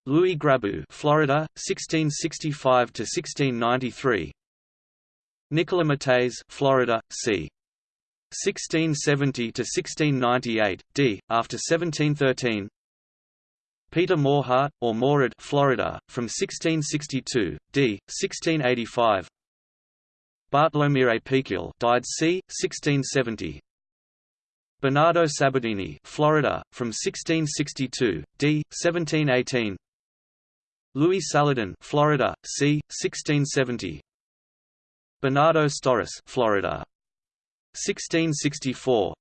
Louis Grabu Florida, 1665–1693 Nicola Mattei Florida, c. 1670 to 1698, d. after 1713. Peter Morhart, or Morad, Florida, from 1662, d. 1685. Bartolomire Pequil, died c. 1670. Bernardo Sabadini, Florida, from 1662, d. 1718. Louis Saladin, Florida, c. 1670. Bernardo Storris, Florida, 1664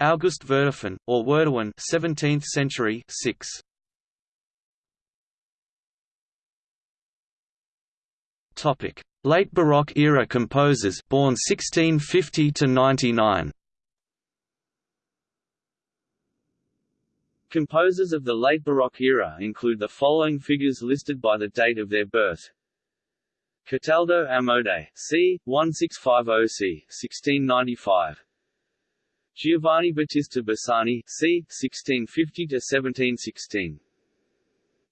August Verdifen, or Werdewan 17th century 6. Topic: Late Baroque era composers born 1650 to 99. Composers of the late Baroque era include the following figures listed by the date of their birth. Cataldo Amodei, c. 1650 c. 1695. Giovanni Battista Bassani, c. 1650–1716.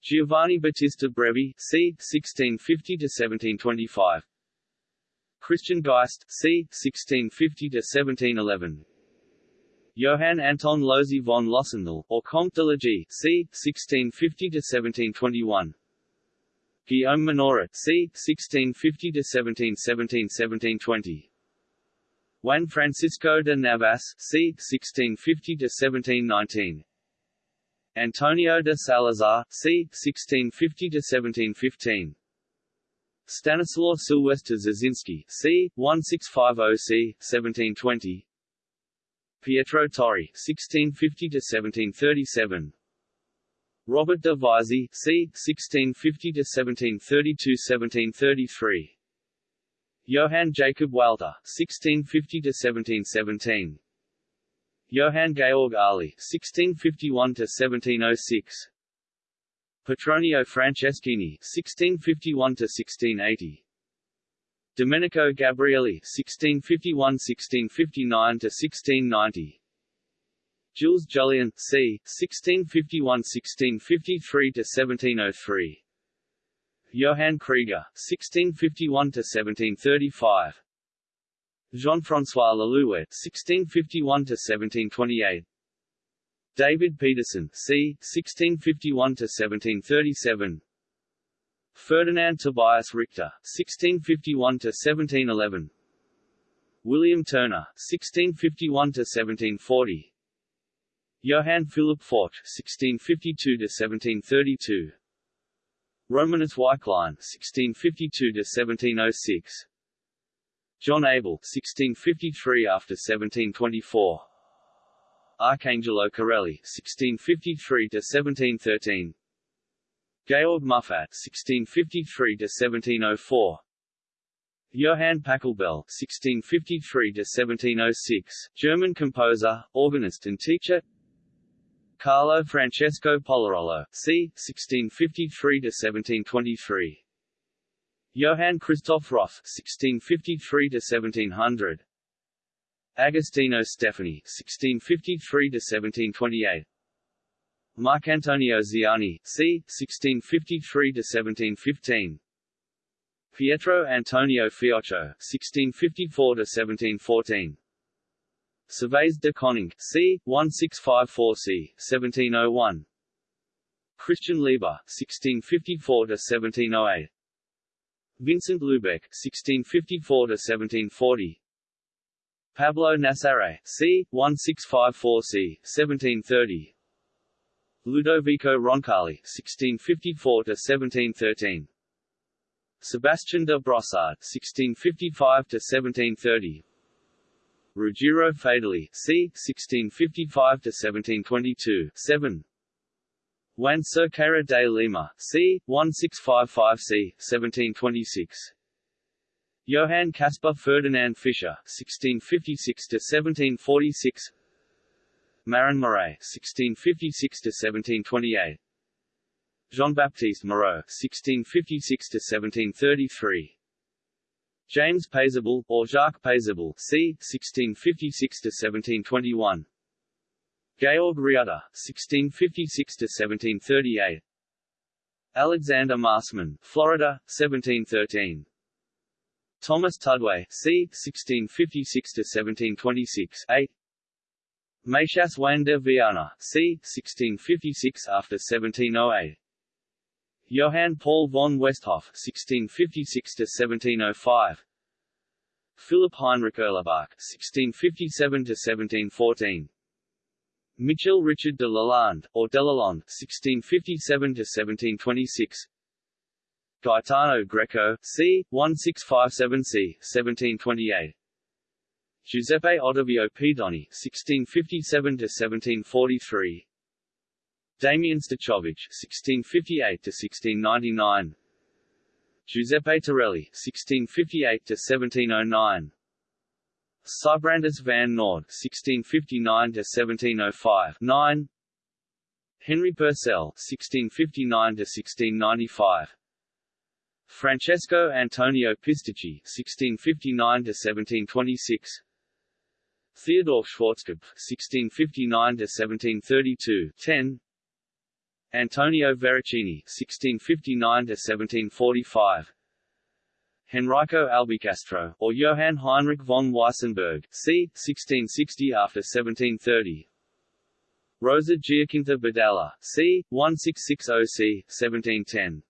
Giovanni Battista Brevi, c. 1650–1725. Christian Geist, c. 1650–1711. Johann Anton Losey von Lossendal, or Comte de la c. 1650–1721. Guillaume Minoret c. 1650–1717–1720 Juan Francisco de Navas c. 1650–1719 Antonio de Salazar c. 1650–1715 Stanislaw Sylwester Zazinski c. 1650 c. 1720 Pietro Torri 1650–1737 Robert de Visey, c. 1650–1732–1733 Johann Jacob Walter, 1650–1717 Johann Georg Arly (1651–1706), Petronio Franceschini (1651–1680), Domenico Gabrieli (1651–1659–1690), Jules Jullien, c. 1651–1653–1703. Johann Krieger, 1651–1735. Jean-François Lalouette, 1651–1728. David Peterson, c. 1651–1737. Ferdinand Tobias Richter, 1651–1711. William Turner, 1651–1740. Johann Philipp Fort (1652–1732), Romanus Weichlein (1652–1706), John Abel (1653 after 1724), Arcangelo Corelli (1653–1713), Georg Muffat (1653–1704). Johann Pachelbel (1653–1706), German composer, organist and teacher. Carlo Francesco Polarolo, c. 1653–1723. Johann Christoph Roth, 1653–1700. Agostino Stefani, 1653–1728. Marcantonio Ziani, c. 1653–1715. Pietro Antonio Fiocco, 1654–1714. Servaes de Koning, c. 1654 c. 1701. Christian Lieber, 1654–1708. Vincent Lubeck, 1654–1740. Pablo Nassarre, c. 1654 c. 1730. Ludovico Roncalli, 1654–1713. Sebastian de Brossard, 1655–1730. Ruggiero Fedeli, c. 1655–1722, 7. Juan Cerqueira de Lima, c. 1655 c. 1726. Johann Caspar Ferdinand Fischer, 1656–1746 Marin Marais, 1656–1728 Jean-Baptiste Moreau, 1656–1733 James Paisible, or Jacques Paisible, c. 1656–1721. Georg Ritter, 1656–1738. Alexander Marsman, Florida, 1713. Thomas Tudway, c. 1656–1726, 8. Machias Juan de Viana, c. 1656 after 1708. Johann Paul von Westhoff (1656–1705), Philipp Heinrich Erlebach (1657–1714), Michel Richard de Lalande, or Delalande (1657–1726), Gaetano Greco, c. 1657 c. 1728. Giuseppe Ottavio Pedoni (1657–1743). Damian Stachowicz (1658–1699), Giuseppe Torelli (1658–1709), Sybrandus van Noord (1659–1705), 9. Henry Purcell (1659–1695), Francesco Antonio Pisticci (1659–1726). Theodor Schwarzkopf (1659–1732), 10. Antonio Veracini (1659–1745), Henrico Albicastro, or Johann Heinrich von Weissenberg, c. 1660 after 1730. Rosa Giacinta Badalla, c. 1660 c. 1710.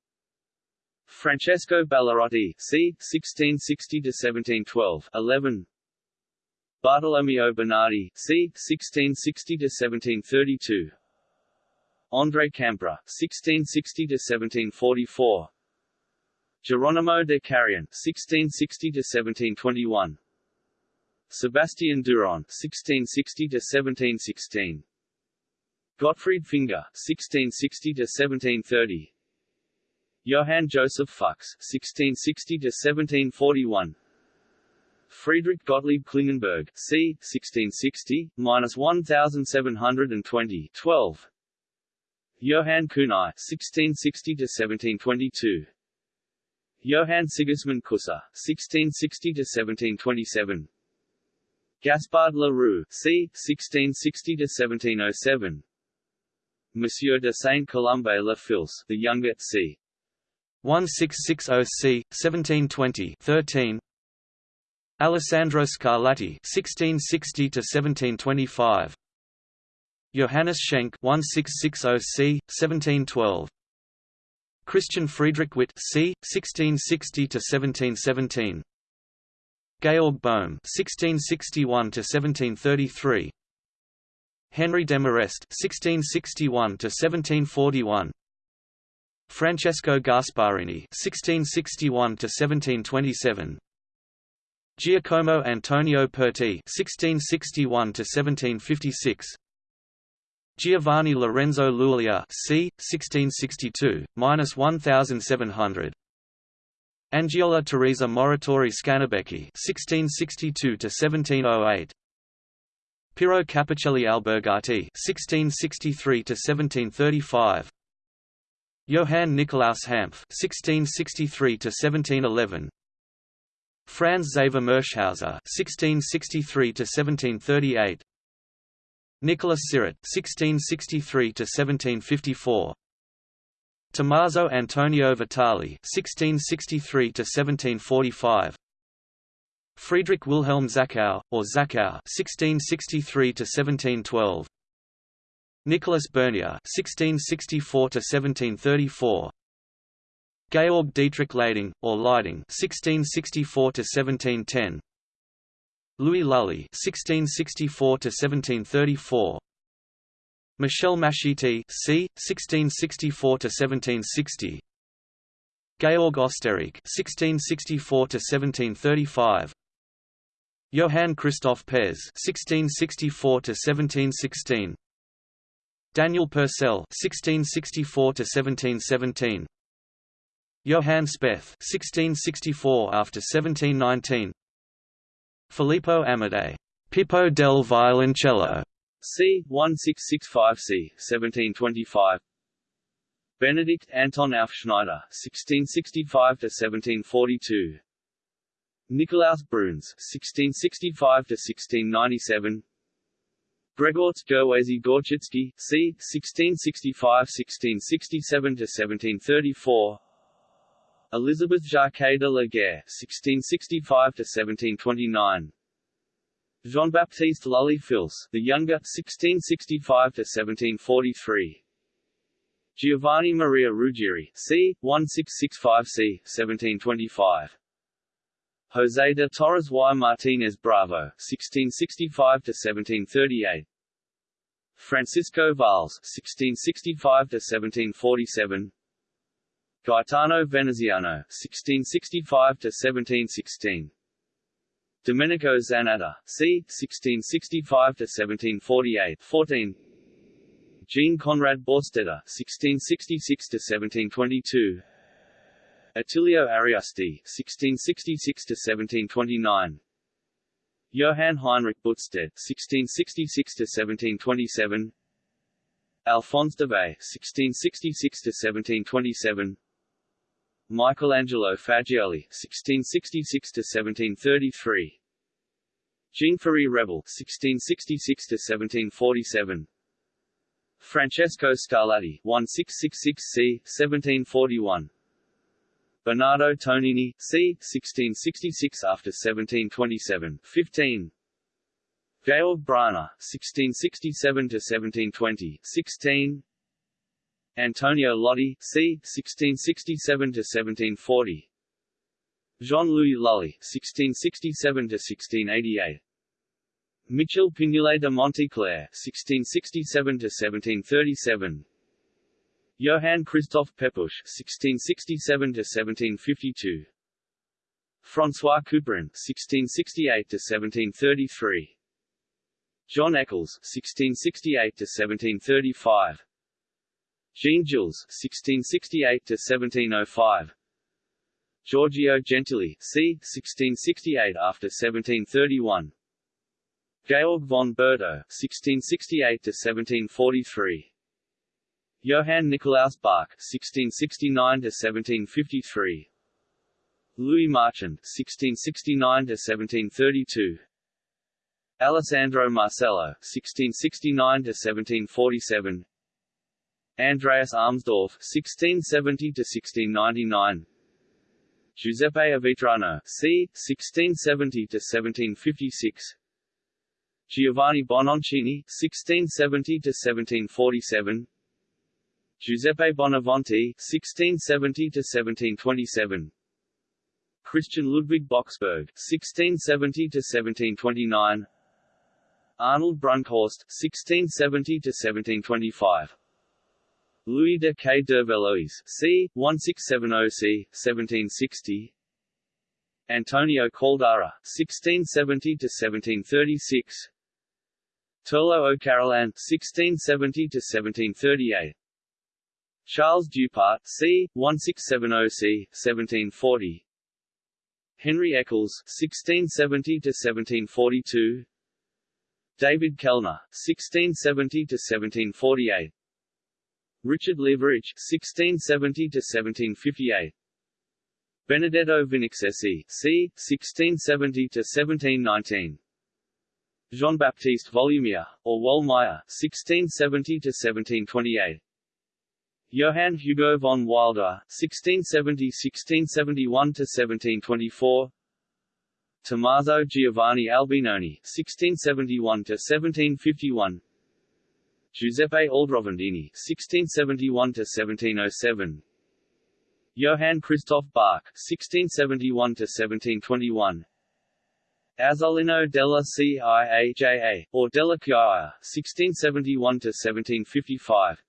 Francesco Ballarotti, c. 1660–1712, 11. Bartolomeo Bernardi, c. 1660–1732. André Campra, 1660–1744 Geronimo de Carrion, 1660–1721 Sebastian Duron, 1660–1716 Gottfried Finger, 1660–1730 Johann Joseph Fux, 1660–1741 Friedrich Gottlieb Klingenberg, c. 1660, minus 1720, 12. Johann Kuhnau, 1660 to 1722. Johann Sigismund Kusser, 1660 to 1727. Gaspard Le Roux, c. 1660 to 1707. Monsieur de Saint Colombe Le Fils, the younger, c. 1660 c. 1720 13. Alessandro Scarlatti (1660–1725), Johannes Schenk (1660 c. 1712), Christian Friedrich Witt (c. 1660–1717), Georg Bohm (1661–1733), Henry Desmarest (1661–1741). Francesco Gasparini (1661–1727), Giacomo Antonio Perti (1661–1756), Giovanni Lorenzo Lulier (c. 1662–1700), Angiola Teresa Moratori Scanabecchi (1662–1708), Pirro Capacelli Albergati (1663–1735), Johann Nikolaus Hanff (1663–1711). Franz Xaver Murschhauser (1663–1738), Nicholas Siret (1663–1754), Tommaso Antonio Vitali (1663–1745), Friedrich Wilhelm Zachow, or Zachow (1663–1712), Nicholas Bernier (1664–1734). Georg Dietrich Leiding, or Leiding (1664–1710), Louis Lully (1664–1734), Michel Mascitti (c. 1664–1760), Georg Österreich (1664–1735), Johann Christoph Pez (1664–1716), Daniel Purcell (1664–1717). Johann Speth (1664 after 1719), Filippo Amadei, Pippo del Violoncello, c. 1665 c. 1725. Benedict Anton Aufschnaiter (1665 to 1742). Nikolaus Bruhns (1665 to 1697). Grzegorz Gerwazy Gorczycki, c. 1665–1667 to 1734. Elizabeth Jacquet de la Guerre (1665–1729), Jean-Baptiste Lully Fils, the younger, 1665–1743. Giovanni Maria Ruggieri, c. 1665 c. 1725. José de Torres y Martínez Bravo, 1665–1738. Francisco Valls, 1665–1747. Gaetano Veneziano (1665–1716), Domenico Zanatta, c. 1665–1748, 14. Jean Conrad Borstetter (1666–1722), Attilio Ariosti (1666–1729), Johann Heinrich Buttstedt (1666–1727), Alphonse d'Eve (1666–1727), Michelangelo Fagioli (1666–1733), Jean-Ferry Rebel (1666–1747), Francesco Scarlatti (1666 c. 1741), Bernardo Tonini c. 1666 after 1727, 15. Georg Bryner (1667–1720), 16. Antonio Lotti, c. 1667–1740 Jean-Louis Lully, 1667–1688 Michel Pignolet de Monteclair, 1667–1737 Johann Christoph Pepusch, 1667–1752 François Couperin, 1668–1733 John Eccles, 1668–1735 Jean Jules (1668–1705), Giorgio Gentili, c. 1668 after 1731. Georg von Bertouch, 1668 to 1743. Johann Nikolaus Bach, 1669 to 1753. Louis Marchand, 1669 to 1732. Alessandro Marcello, 1669 to 1747. Andreas Armsdorf, 1670 to 1699. Giuseppe Avitrano, c. 1670 to 1756. Giovanni Bononcini, 1670 to 1747. Giuseppe Boniventi, 1670 to 1727. Christian Ludwig Boxberg, 1670 to 1729. Arnold Brunkhorst, 1670 to 1725. Louis de Caix d'Hervelois, c. 1670 c. 1760. Antonio Caldara, 1670 to 1736. Turlough O'Carolan, 1670–1738 Charles Dieupart, c. 1670 c. 1740. Henry Eccles, 1670–1742 David Kellner, 1670 to 1748. Richard Leveridge, 1670 to 1758. Benedetto Vinaccesi, c. 1670 to 1719. Jean-Baptiste Volumier, or Wollmeyer, 1670 to 1728. Johann Hugo von Wilder, 1670–1671 to 1724. Tommaso Giovanni Albinoni, 1671 to 1751. Giuseppe Aldrovandini, 1671 to 1707. Johann Christoph Bach, 1671 to 1721. Azzolino della Ciaja, or della Chiaia, 1671 to 1755.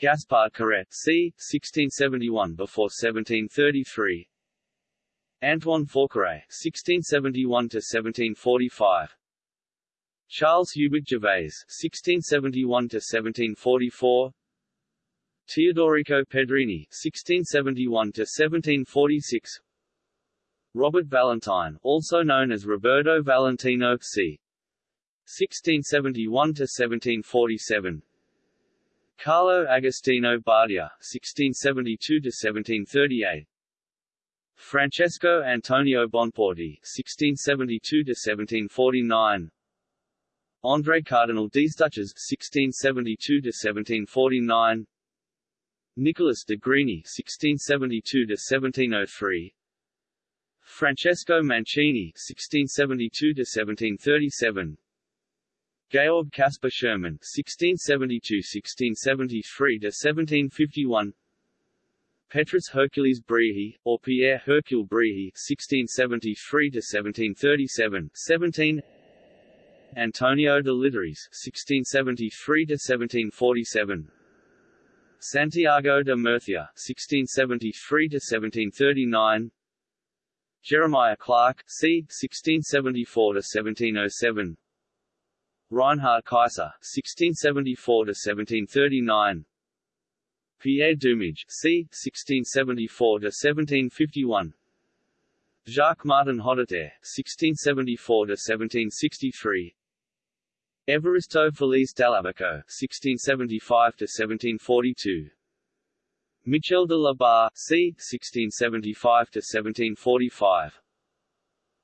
Gaspard Corrette, c. 1671 before 1733. Antoine Forqueray, 1671 to 1745. Charles Hubert Gervais, 1671 to 1744. Teodorico Pedrini, 1671 to 1746. Robert Valentine, also known as Roberto Valentino, c. 1671 to 1747. Carlo Agostino Badia, 1672 to 1738. Francesco Antonio Bonporti, 1672 to 1749. André Cardinal Destouches, 1672 to 1749. Nicholas de Grigny, (1672–1703), Francesco Mancini, (1672–1737), Georg Caspar Schürmann, 1672–1673 to 1751. Petrus Hercules Brehy, or Pierre Hercule Bréhy, 1673 to 1737, 17. Antonio de Literes, 1673 to 1747. Santiago de Murcia, 1673 to 1739. Jeremiah Clarke, c. 1674 to 1707. Reinhard Keiser, 1674 to 1739. Pierre Dumage, c. 1674 to 1751. Jacques Martin Hotteterre, 1674 to 1763. Evaristo Felice Dall'Abaco, 1675 to 1742. Michel de la Barre, c. 1675 to 1745.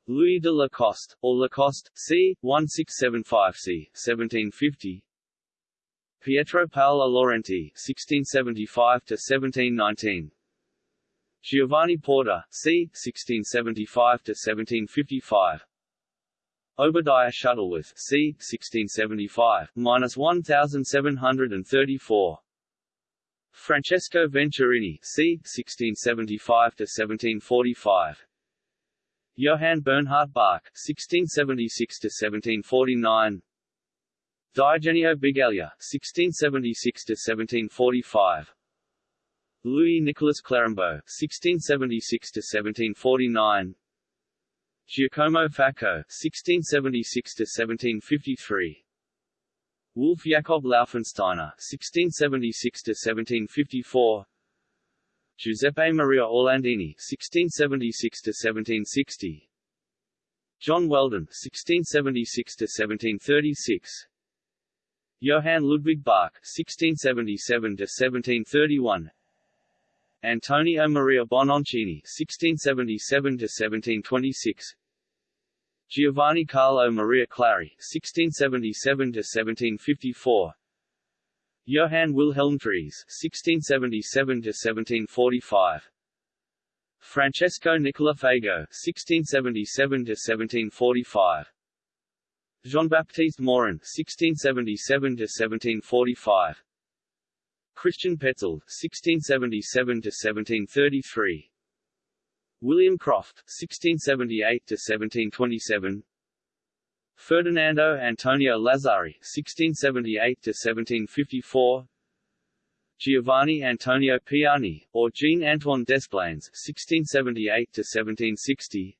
Louis de Lacoste, or Lacoste, c. 1675 c. 1750. Pietro Paolo Laurenti, 1675 to 1719. Giovanni Porta, c. 1675 to 1755. Obadiah Shuttleworth, c. 1675, minus 1734. Francesco Venturini, c. 1675 to 1745. Johann Bernhard Bach, 1676 to 1749. Diogenio Bigaglia, 1676 to 1745. Louis Nicolas Clérambault, 1676 to 1749. Giacomo Facco, 1676 to 1753. Wolf Jakob Laufensteiner, (1676–1754), Giuseppe Maria Orlandini (1676–1760), John Weldon (1676–1736), Johann Ludwig Bach (1677–1731), Antonio Maria Bononcini (1677–1726), Giovanni Carlo Maria Clari (1677–1754), Johann Wilhelm Dries (1677–1745), Francesco Nicola Fago (1677–1745), Jean-Baptiste Morin (1677–1745), Christian Petzold (1677–1733), William Croft (1678–1727), Ferdinando Antonio Lazzari (1678–1754), Giovanni Antonio Piani, or Jean-Antoine Desplaines (1678–1760),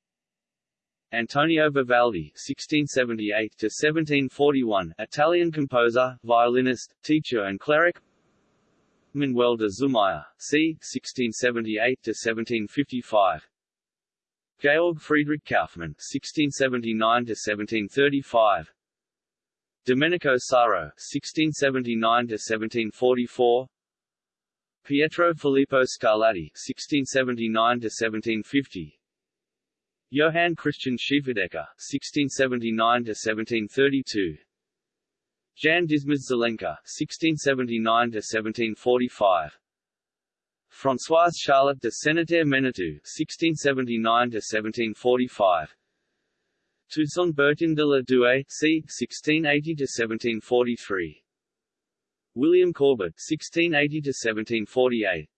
Antonio Vivaldi (1678–1741), Italian composer, violinist, teacher, and cleric. Manuel de Zumaya, c. 1678–1755. Georg Friedrich Kaufmann (1679–1735), Domenico Sarro (1679–1744), Pietro Filippo Scarlatti (1679–1750), Johann Christian Schieferdecker (1679–1732), Jan Dismas Zelenka (1679–1745). Françoise Charlotte de Senneterre Menetou (1679–1745), Toussaint Bertin de la Doué, c. 1680–1743, William Corbett (1680–1748),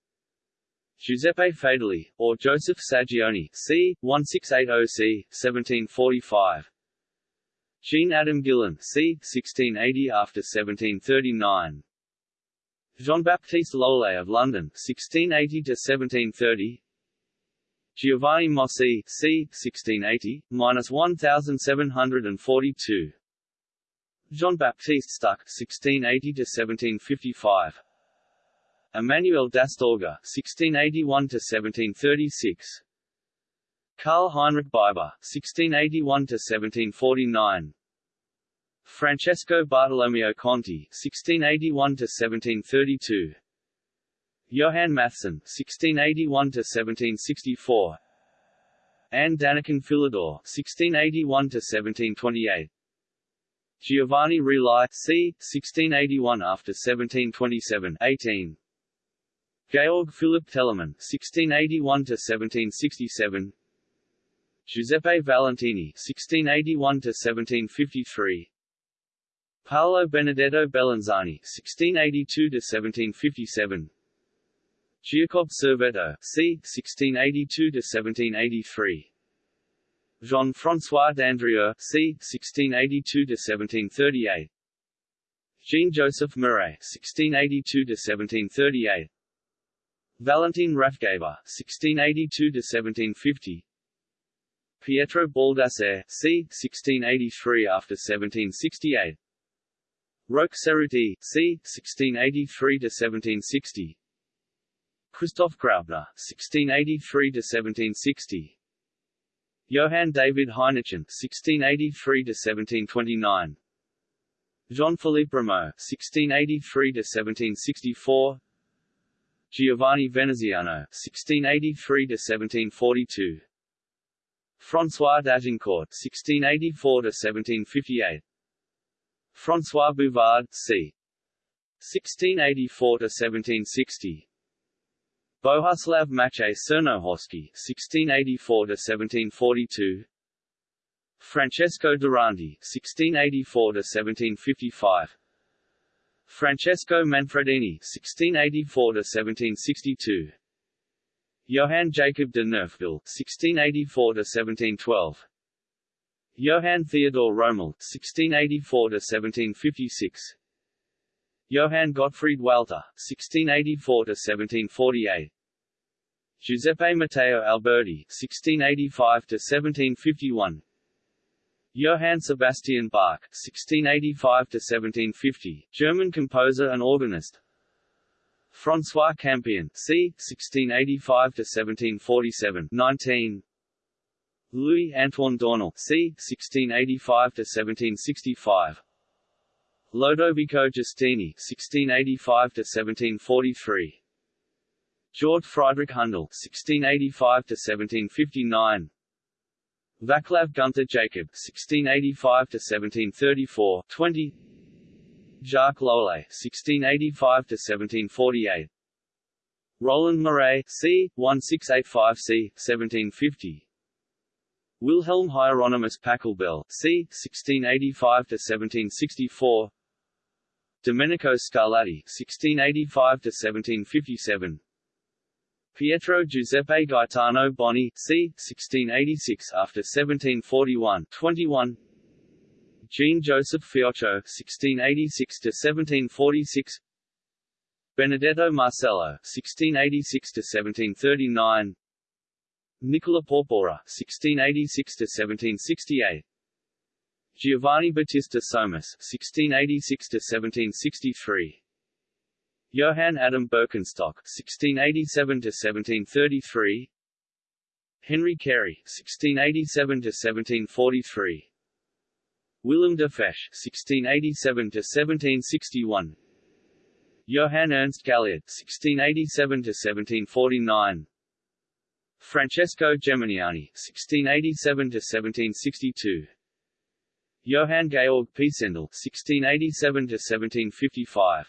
Giuseppe Fedeli, or Joseph Saggioni, c. 1680 c. 1745. Jean Adam Guillain, c. 1680 after 1739. Jean-Baptiste Loeillet of London, 1680 to 1730. Giovanni Mossi, c. 1680, minus 1742 Jean-Baptiste Stuck, 1680 to 1755. Emmanuel d'Astorga, 1681–1736 Karl Heinrich Biber, 1681–1749 Francesco Bartolomeo Conti (1681–1732), Johann Mattheson (1681–1764), Anne Danican Philidor (1681–1728), Giovanni Reali c. 1681 after 1727 18. Georg Philipp Telemann (1681–1767), Giuseppe Valentini (1681–1753). Paolo Benedetto Bellinzani (1682–1757), Giacob Servetto, c. 1682–1783, Jean-François Dandrieu, c. 1682–1738, Jean-Joseph Mouret, 1682–1738, Valentin Rathgeber, 1682–1750, Pietro Baldassare, c. 1683 after 1768. Roque Ceruti, c. 1683 to 1760. Christoph Graupner, 1683–1760 Johann David Heinichen, 1683 to 1729. Jean-Philippe Rameau, 1683 to 1764. Giovanni Veneziano, 1683–1742 François d'Agincourt, 1684–1758 François Bouvard, c. 1684–1760 Bohuslav Maciej Czernohorski, 1684–1742 Francesco Durante 1684–1755 Francesco Manfredini, 1684–1762 Johann Jacob de Neufville, 1684–1712 Johann Theodor Rommel (1684–1756), Johann Gottfried Walther (1684–1748), Giuseppe Matteo Alberti (1685–1751), Johann Sebastian Bach (1685–1750), German composer and organist. François Campion, c. 1685–1747 19. Louis Antoine Dornel, c. 1685–1765 Lodovico Giustini, 1685–1743 George Friedrich Handel, 1685–1759 Vaclav Gunther Jacob, 1685–1734 20 Jacques Loeillet, 1685–1748 Roland Mouret, c. 1685 c. 1750 Wilhelm Hieronymus Pachelbel, c. 1685–1764 Domenico Scarlatti, 1685–1757 Pietro Giuseppe Gaetano Boni, c. 1686 after 1741 21 Jean-Joseph Fiocco (1686–1746), Benedetto Marcello (1686–1739), Nicola Porpora (1686–1768), Giovanni Battista Somis (1686–1763). Johann Adam Birkenstock (1687–1733), Henry Carey (1687–1743), Willem de Fesch (1687–1761), Johann Ernst Galliard (1687–1749), Francesco Geminiani (1687–1762), Johann Georg Pisendel (1687–1755),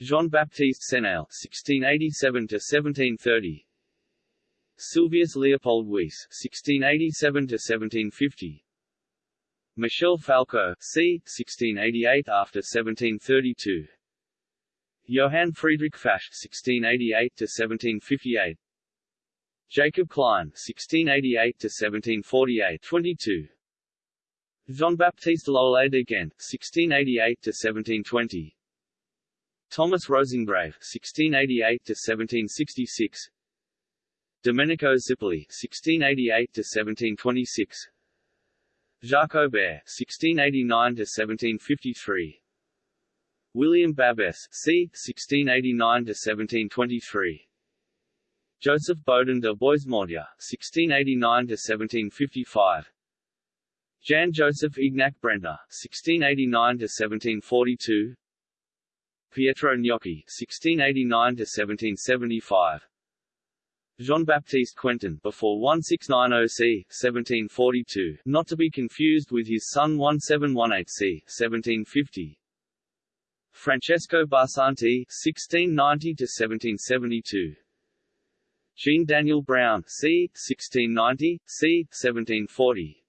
Jean-Baptiste Senel (1687–1730), Sylvius Leopold Weiss (1687–1750), Michel Falco, c. 1688 after 1732. Johann Friedrich Fasch, 1688 to 1758. Jacob Klein, 1688 to 1748, 22. Jean-Baptiste Loeillet de Gent, 1688 to 1720. Thomas Roseingrave, 1688 to 1766. Domenico Zipoli, 1688 to 1726. Jacques Aubert (1689–1753), William Babell (c. 1689–1723), Joseph Bodin de Boismortier (1689–1755), Jan Joseph Ignac Brentner (1689–1742), Pietro Gnocchi (1689–1775). Jean-Baptiste Quentin before 1690 c. 1742, not to be confused with his son 1718 c. 1750. Francesco Barsanti 1690 to 1772. Jean Daniel Braun c. 1690 c. 1740.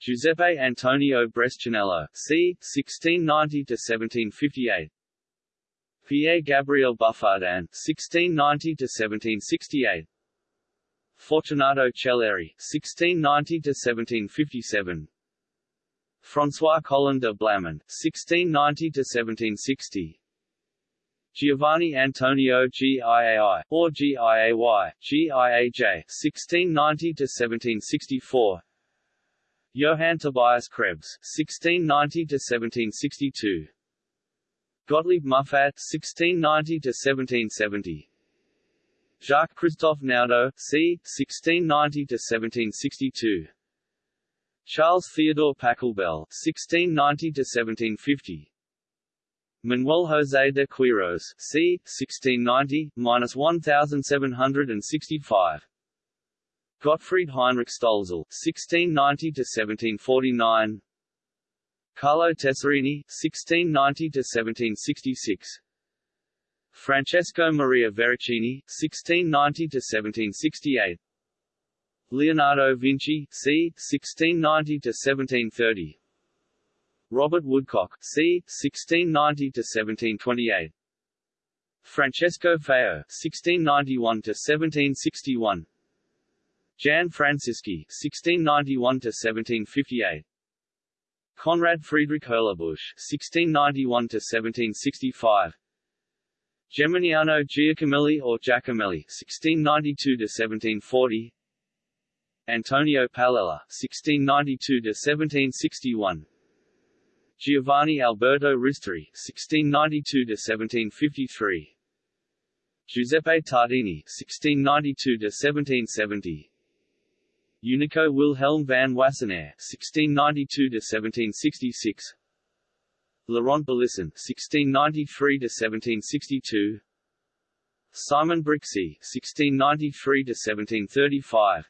Giuseppe Antonio Brescianello, c. 1690 to 1758. Pierre-Gabriel Buffardin (1690–1768), Fortunato Celeri (1690–1757), François Colin de Blamont (1690–1760). Giovanni Antonio Giai, or Giay, Giaj (1690–1764), Johann Tobias Krebs (1690–1762), Gottlieb Muffat (1690–1770), Jacques Christophe Naudot, c. 1690–1762, Charles Theodore Pachelbel (1690–1750), Manuel José de Quiros, c. 1690–1765, Gottfried Heinrich Stölzel (1690–1749), Carlo Tessarini (1690–1766), Francesco Maria Veracini (1690–1768), Leonardo Vinci, c. 1690–1730, Robert Woodcock, c. 1690–1728, Francesco Feo, 1691–1761, Jan Francisci, 1691–1758. Conrad Friedrich Hurlebusch (1691–1765), Geminiano Giacomelli or Giacomelli (1692–1740), Antonio Palella (1692–1761), Giovanni Alberto Ristori (1692–1753), Giuseppe Tartini (1692–1770), Unico Wilhelm van Wassenaer (1692–1766), Laurent Belisson (1693–1762), Simon Brixi (1693–1735),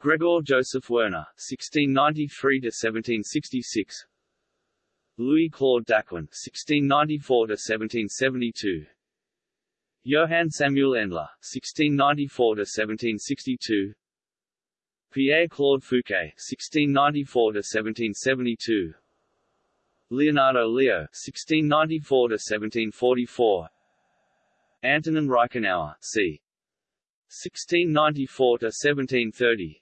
Gregor Joseph Werner (1693–1766), Louis Claude Daquin (1694–1772), Johann Samuel Endler (1694–1762), Pierre Claude Fouquet (1694–1772), Leonardo Leo (1694–1744), Antonin Reichenauer c. 1694–1730,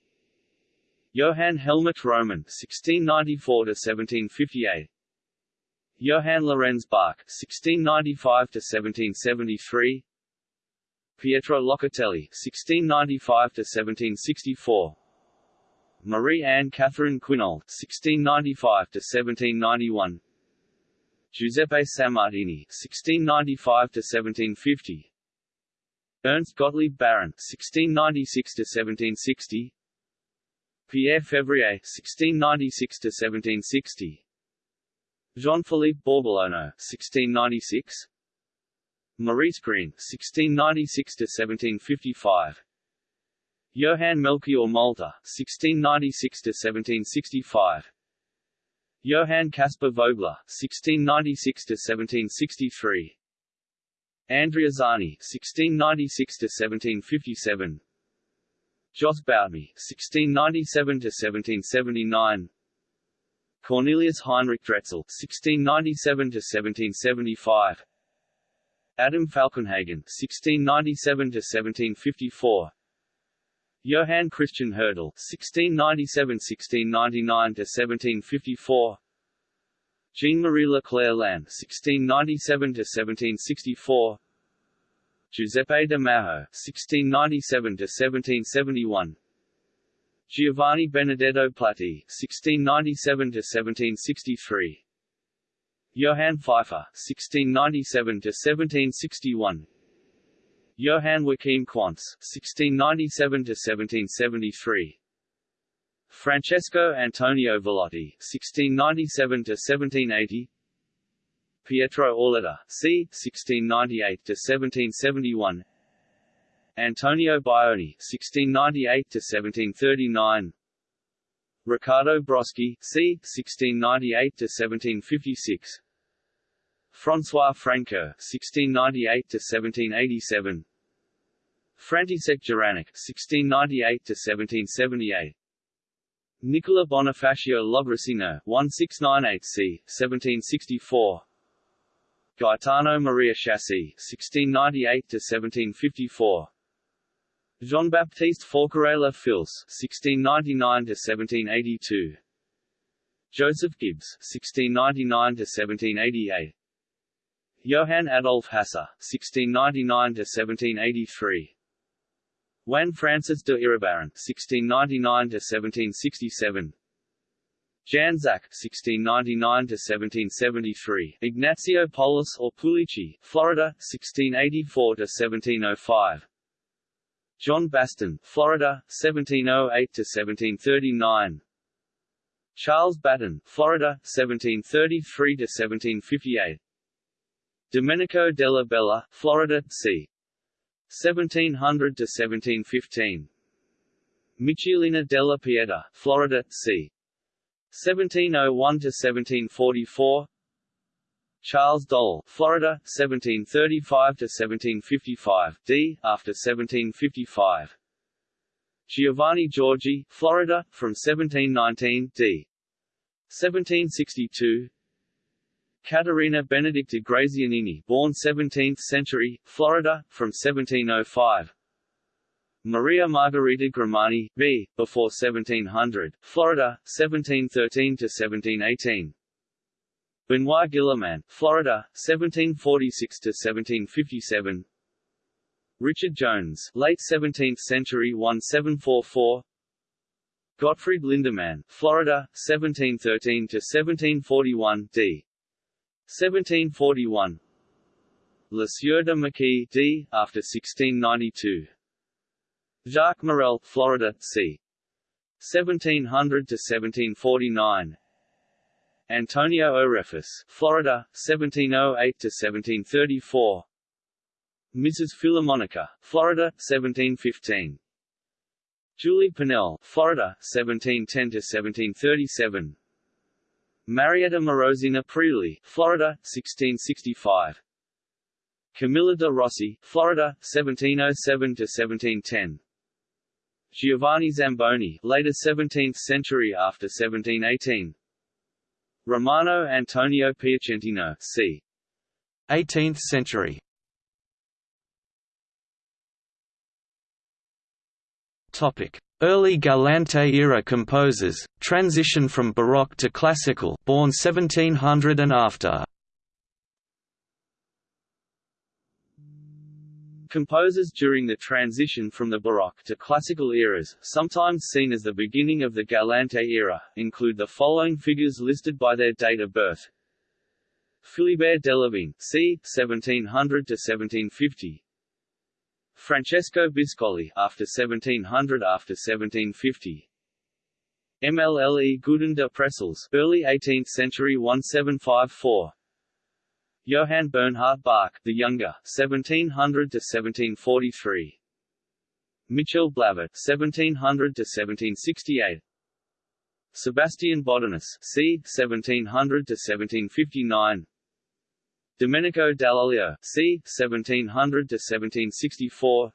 Johann Helmich Roman (1694–1758), Johann Lorenz Bach (1695–1773), Pietro Locatelli (1695–1764), Marie Anne Catherine Quinault (1695–1791), Giuseppe Sammartini (1695–1750), Ernst Gottlieb Baron (1696–1760), Pierre Fevrier (1696–1760), Jean-Philippe Bourboulonneau (1696), Maurice Greene (1696–1755), Johann Melchior Molter (1696–1765), Johann Caspar Vogler (1696–1763), Andrea Zani (1696–1757), Jos Boutmy (1697–1779), Cornelius Heinrich Dretzel (1697–1775), Adam Falkenhagen (1697–1754), Johann Christian Hertel (1697–1699–1754), Jean-Marie Leclair l'aîné (1697–1764), Giuseppe de Majo (1697–1771), Giovanni Benedetto Platti (1697–1763), Johann Pfeiffer (1697–1761), Johann Joachim Quantz (1697–1773), Francesco Antonio Vallotti (1697–1780), Pietro Auletta, c. 1698–1771, Antonio Baioni (1698–1739), Riccardo Broschi, c. 1698–1756, François Francoeur (1698–1787), František Jiránek (1698–1778), Nicola Bonifacio Logroscino (1698 c. 1764), Gaetano Maria Schiassi (1698–1754), Jean-Baptiste Forqueray Fils (1699–1782), Joseph Gibbs (1699–1788), Johann Adolf Hasse (1699–1783), Juan Francés de Iribarren (1699–1767), Jan Zach (1699–1773), Ignacio Polis or Pulici, Florida, 1684–1705. John Baston, Florida, 1708 to 1739. Charles Batten, Florida, 1733–1758. Domenico della Bella, Florida, c. 1700–1715. Michelina della Pieta, Florida, c. 1701–1744. Charles Dole, Florida, 1735–1755, d. after 1755. Giovanni Giorgi, Florida, from 1719, d. 1762. Caterina Benedicta Grazianini, born 17th century, Florida, from 1705. Maria Margarita Grimani, b. before 1700, Florida, 1713 to 1718. Benoit Guillermin, Florida, 1746 to 1757. Richard Jones, late 17th century 1744. Gottfried Lindemann, Florida, 1713 to 1741, d. 1741. Le Sieur de Maquis, d. after 1692. Jacques Morel, Florida, c. 1700 to 1749. Antonio Orefis, Florida, 1708 to 1734. Mrs. Philomonica, Florida, 1715. Julie Pinnell, Florida, 1710 to 1737. Marietta Morosina Priuli, Florida, 1665. Camilla de Rossi, Florida, 1707 to 1710. Giovanni Zamboni, later 17th century after 1718. Romano Antonio Piacentino, c. 18th century. Topic: Early Galante-era composers, transition from Baroque to Classical, born 1700 and after. Composers during the transition from the Baroque to Classical eras, sometimes seen as the beginning of the Galante era, include the following figures listed by their date of birth. Philibert Delavigne, c. 1700 to 1750. Francesco Biscoli after 1700 after 1750. MLLE Gudin de Pressels, early 18th century 1754. Johann Bernhard Bach, the Younger, 1700 to 1743. Michel Blavet, 1700 to 1768. Sebastian Bodinus, c. 1700 to 1759. Domenico Dall'Olio, c. 1700 to 1764.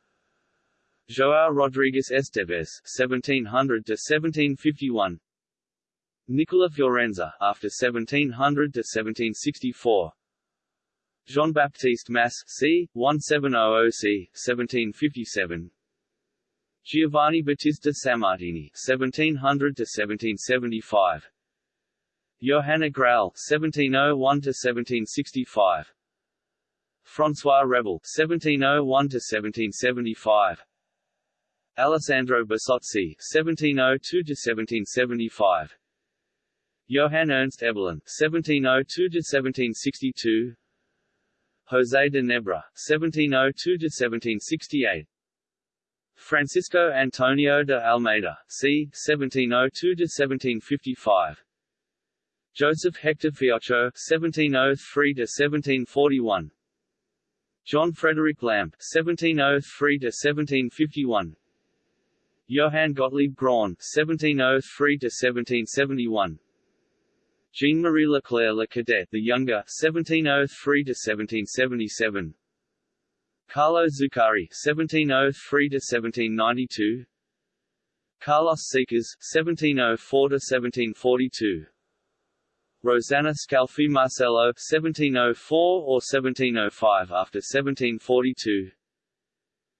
João Rodrigues Esteves, 1700 to 1751. Nicola Fiorenza, after 1700 to 1764. Jean-Baptiste Masse, c. 1700 c. 1757. Giovanni Battista Sammartini, 1700 to 1775. Johanna Grau, 1701 to 1765. François Rebel, 1701 to 1775. Alessandro Besozzi, 1702 to 1775. Johann Ernst Eberlin, 1702 to 1762. José de Nebra, 1702 to 1768. Francisco Antonio de Almeida, c. 1702 to 1755. Joseph Hector Fiocco (1703–1741), John Frederick Lampe (1703–1751), Johann Gottlieb Graun 1703 to 1771. Jean-Marie Leclair Le Cadet the Younger 1703 to 1777. Carlo Zuccari (1703–1792), Carlos Seixas (1704–1742). Rosanna Scalfi Marcello 1704 or 1705 after 1742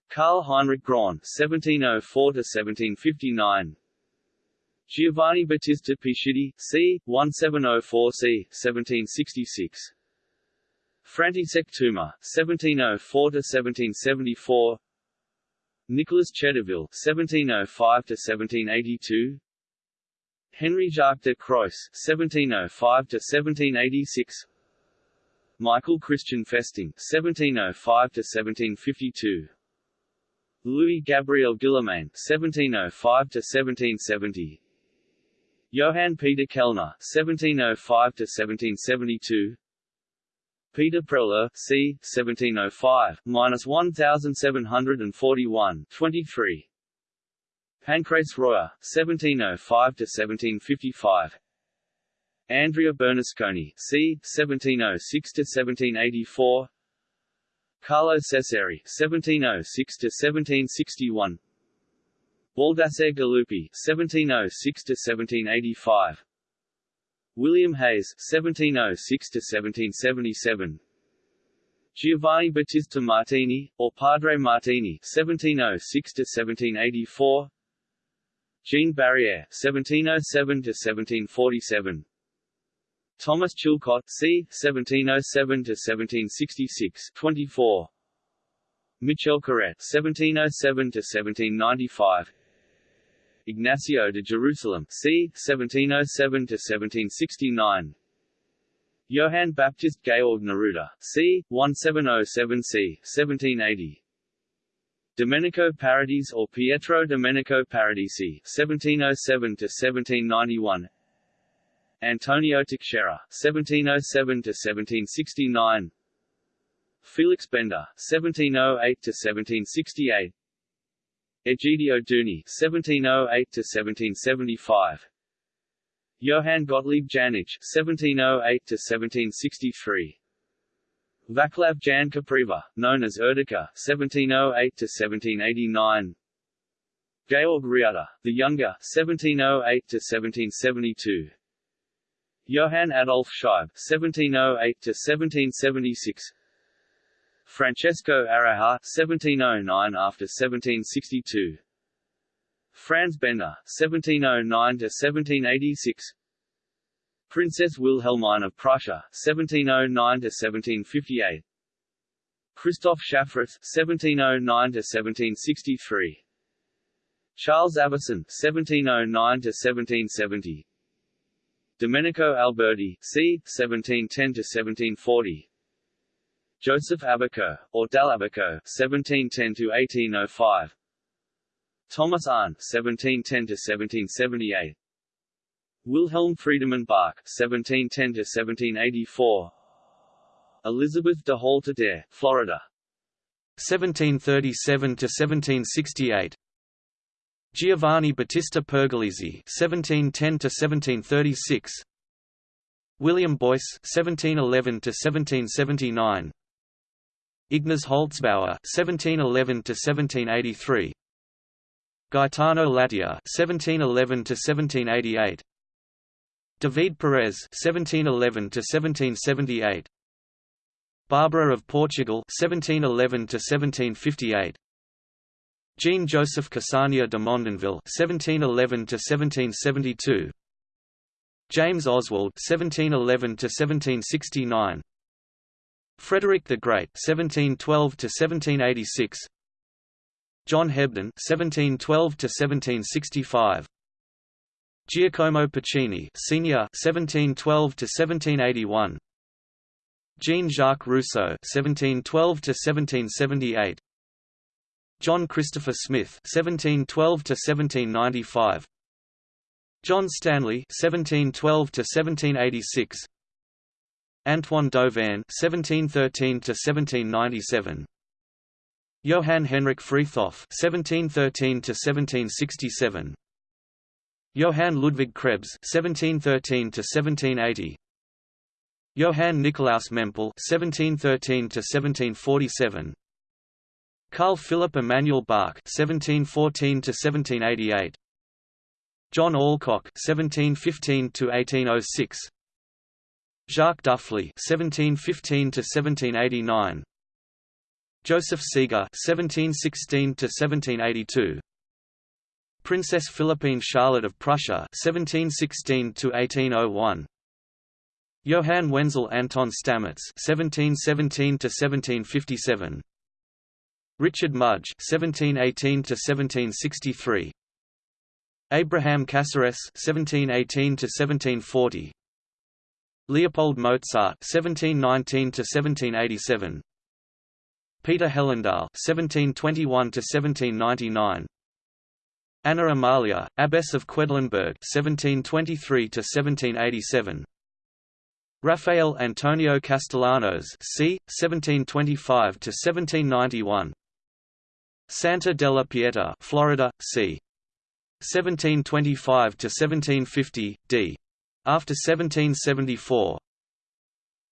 Karl Heinrich Graun 1704 to 1759 Giovanni Battista Pescetti, c. 1704 c. 1766 František Tuma, 1704 to 1774 Nicolas Chedeville, 1705 to 1782 Henry Jacques de Croes (1705–1786), Michael Christian Festing (1705–1752), Louis Gabriel Guillemain (1705–1770), Johann Peter Kellner (1705–1772), Peter Preller, c. 1705, minus 1741, 23. Pancrace Royer, 1705–1755 Andrea Bernasconi, c. 1706–1784 Carlo Cesari, 1706–1761 Baldassare Galuppi, 1706–1785 William Hayes, 1706–1777 Giovanni Battista Martini, or Padre Martini, 1706–1784 Jean Barrière (1707–1747), Thomas Chilcot (c. 1707–1766), 24. Michel Corrette (1707–1795), Ignacio de Jerusalem c. 1707–1769 Johann Baptist Georg Neruda c. 1707 c. 1780 Domenico Paradisi or Pietro Domenico Paradisi (1707–1791), Antonio Teixeira (1707–1769), Felix Bender (1708–1768), Egidio Duni (1708–1775), Johann Gottlieb Janitsch (1708–1763). Vaclav Jan Kopriva, known as Urtica (1708–1789), Georg Ritter, the Younger (1708–1772), Johann Adolf Scheib (1708–1776), Francesco Araja (1709 after 1762), Franz Benda (1709–1786). Princess Wilhelmine of Prussia, 1709–1758 Christoph Schaffrath, 1709–1763 Charles Avison, 1709–1770 Domenico Alberti, c. 1710–1740 Joseph Abaco, or Dall'Abaco, 1710–1805 Thomas Arne, 1710–1778 Wilhelm Friedemann Bach (1710–1784), Elizabeth de Holter Florida, 1737–1768. Giovanni Battista Pergolesi (1710–1736). William Boyce (1711–1779). Ignaz Holzbauer (1711–1783). Gaetano Latilla (1711–1788). David Perez (1711–1778), Barbara of Portugal (1711–1758), Jean Joseph Cassanéa de Mondonville (1711–1772), James Oswald (1711–1769), Frederick the Great (1712–1786), John Hebden (1712–1765). Giacomo Puccini, Senior, 1712 to 1781. Jean-Jacques Rousseau, 1712 to 1778. John Christopher Smith, 1712 to 1795. John Stanley, 1712 to 1786. Antoine Dauvergne, 1713 to 1797. Johann Henrik Freithoff, 1713 to 1767. Johann Ludwig Krebs (1713–1780), Johann Nikolaus Mempel (1713–1747), Carl Philipp Emanuel Bach (1714–1788), John Alcock (1715–1806), Jacques Duphly (1715–1789), Joseph Seger (1716–1782). Princess Philippine Charlotte of Prussia 1716 1801 Johann Wenzel Anton Stamitz 1717 1757 Richard Mudge 1718 1763 Abraham Caceres 1718 1740 Leopold Mozart 1719 1787 Peter Hellendaal 1721 1799 Anna Amalia, Abbess of Quedlinburg (1723–1787). Rafael Antonio Castellanos, c. 1725–1791. Santa della Pieta, Florida, c. 1725–1750, d. After 1774.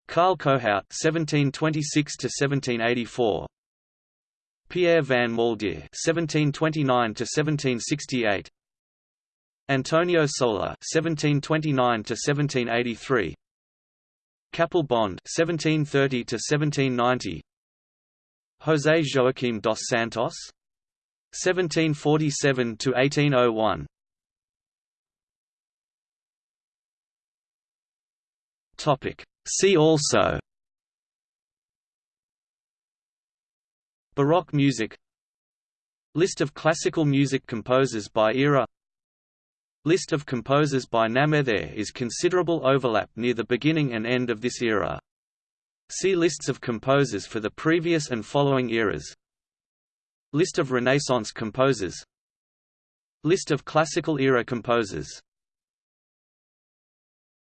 Karl Kohaut, 1726–1784. Pierre van Maldere (1729–1768), Antonio Soler (1729–1783), Capel Bond (1730–1790), José Joaquim dos Santos (1747–1801). Topic. See also Baroque music. List of classical music composers by era. List of composers by name There is considerable overlap near the beginning and end of this era. See lists of composers for the previous and following eras. List of Renaissance composers. List of Classical era composers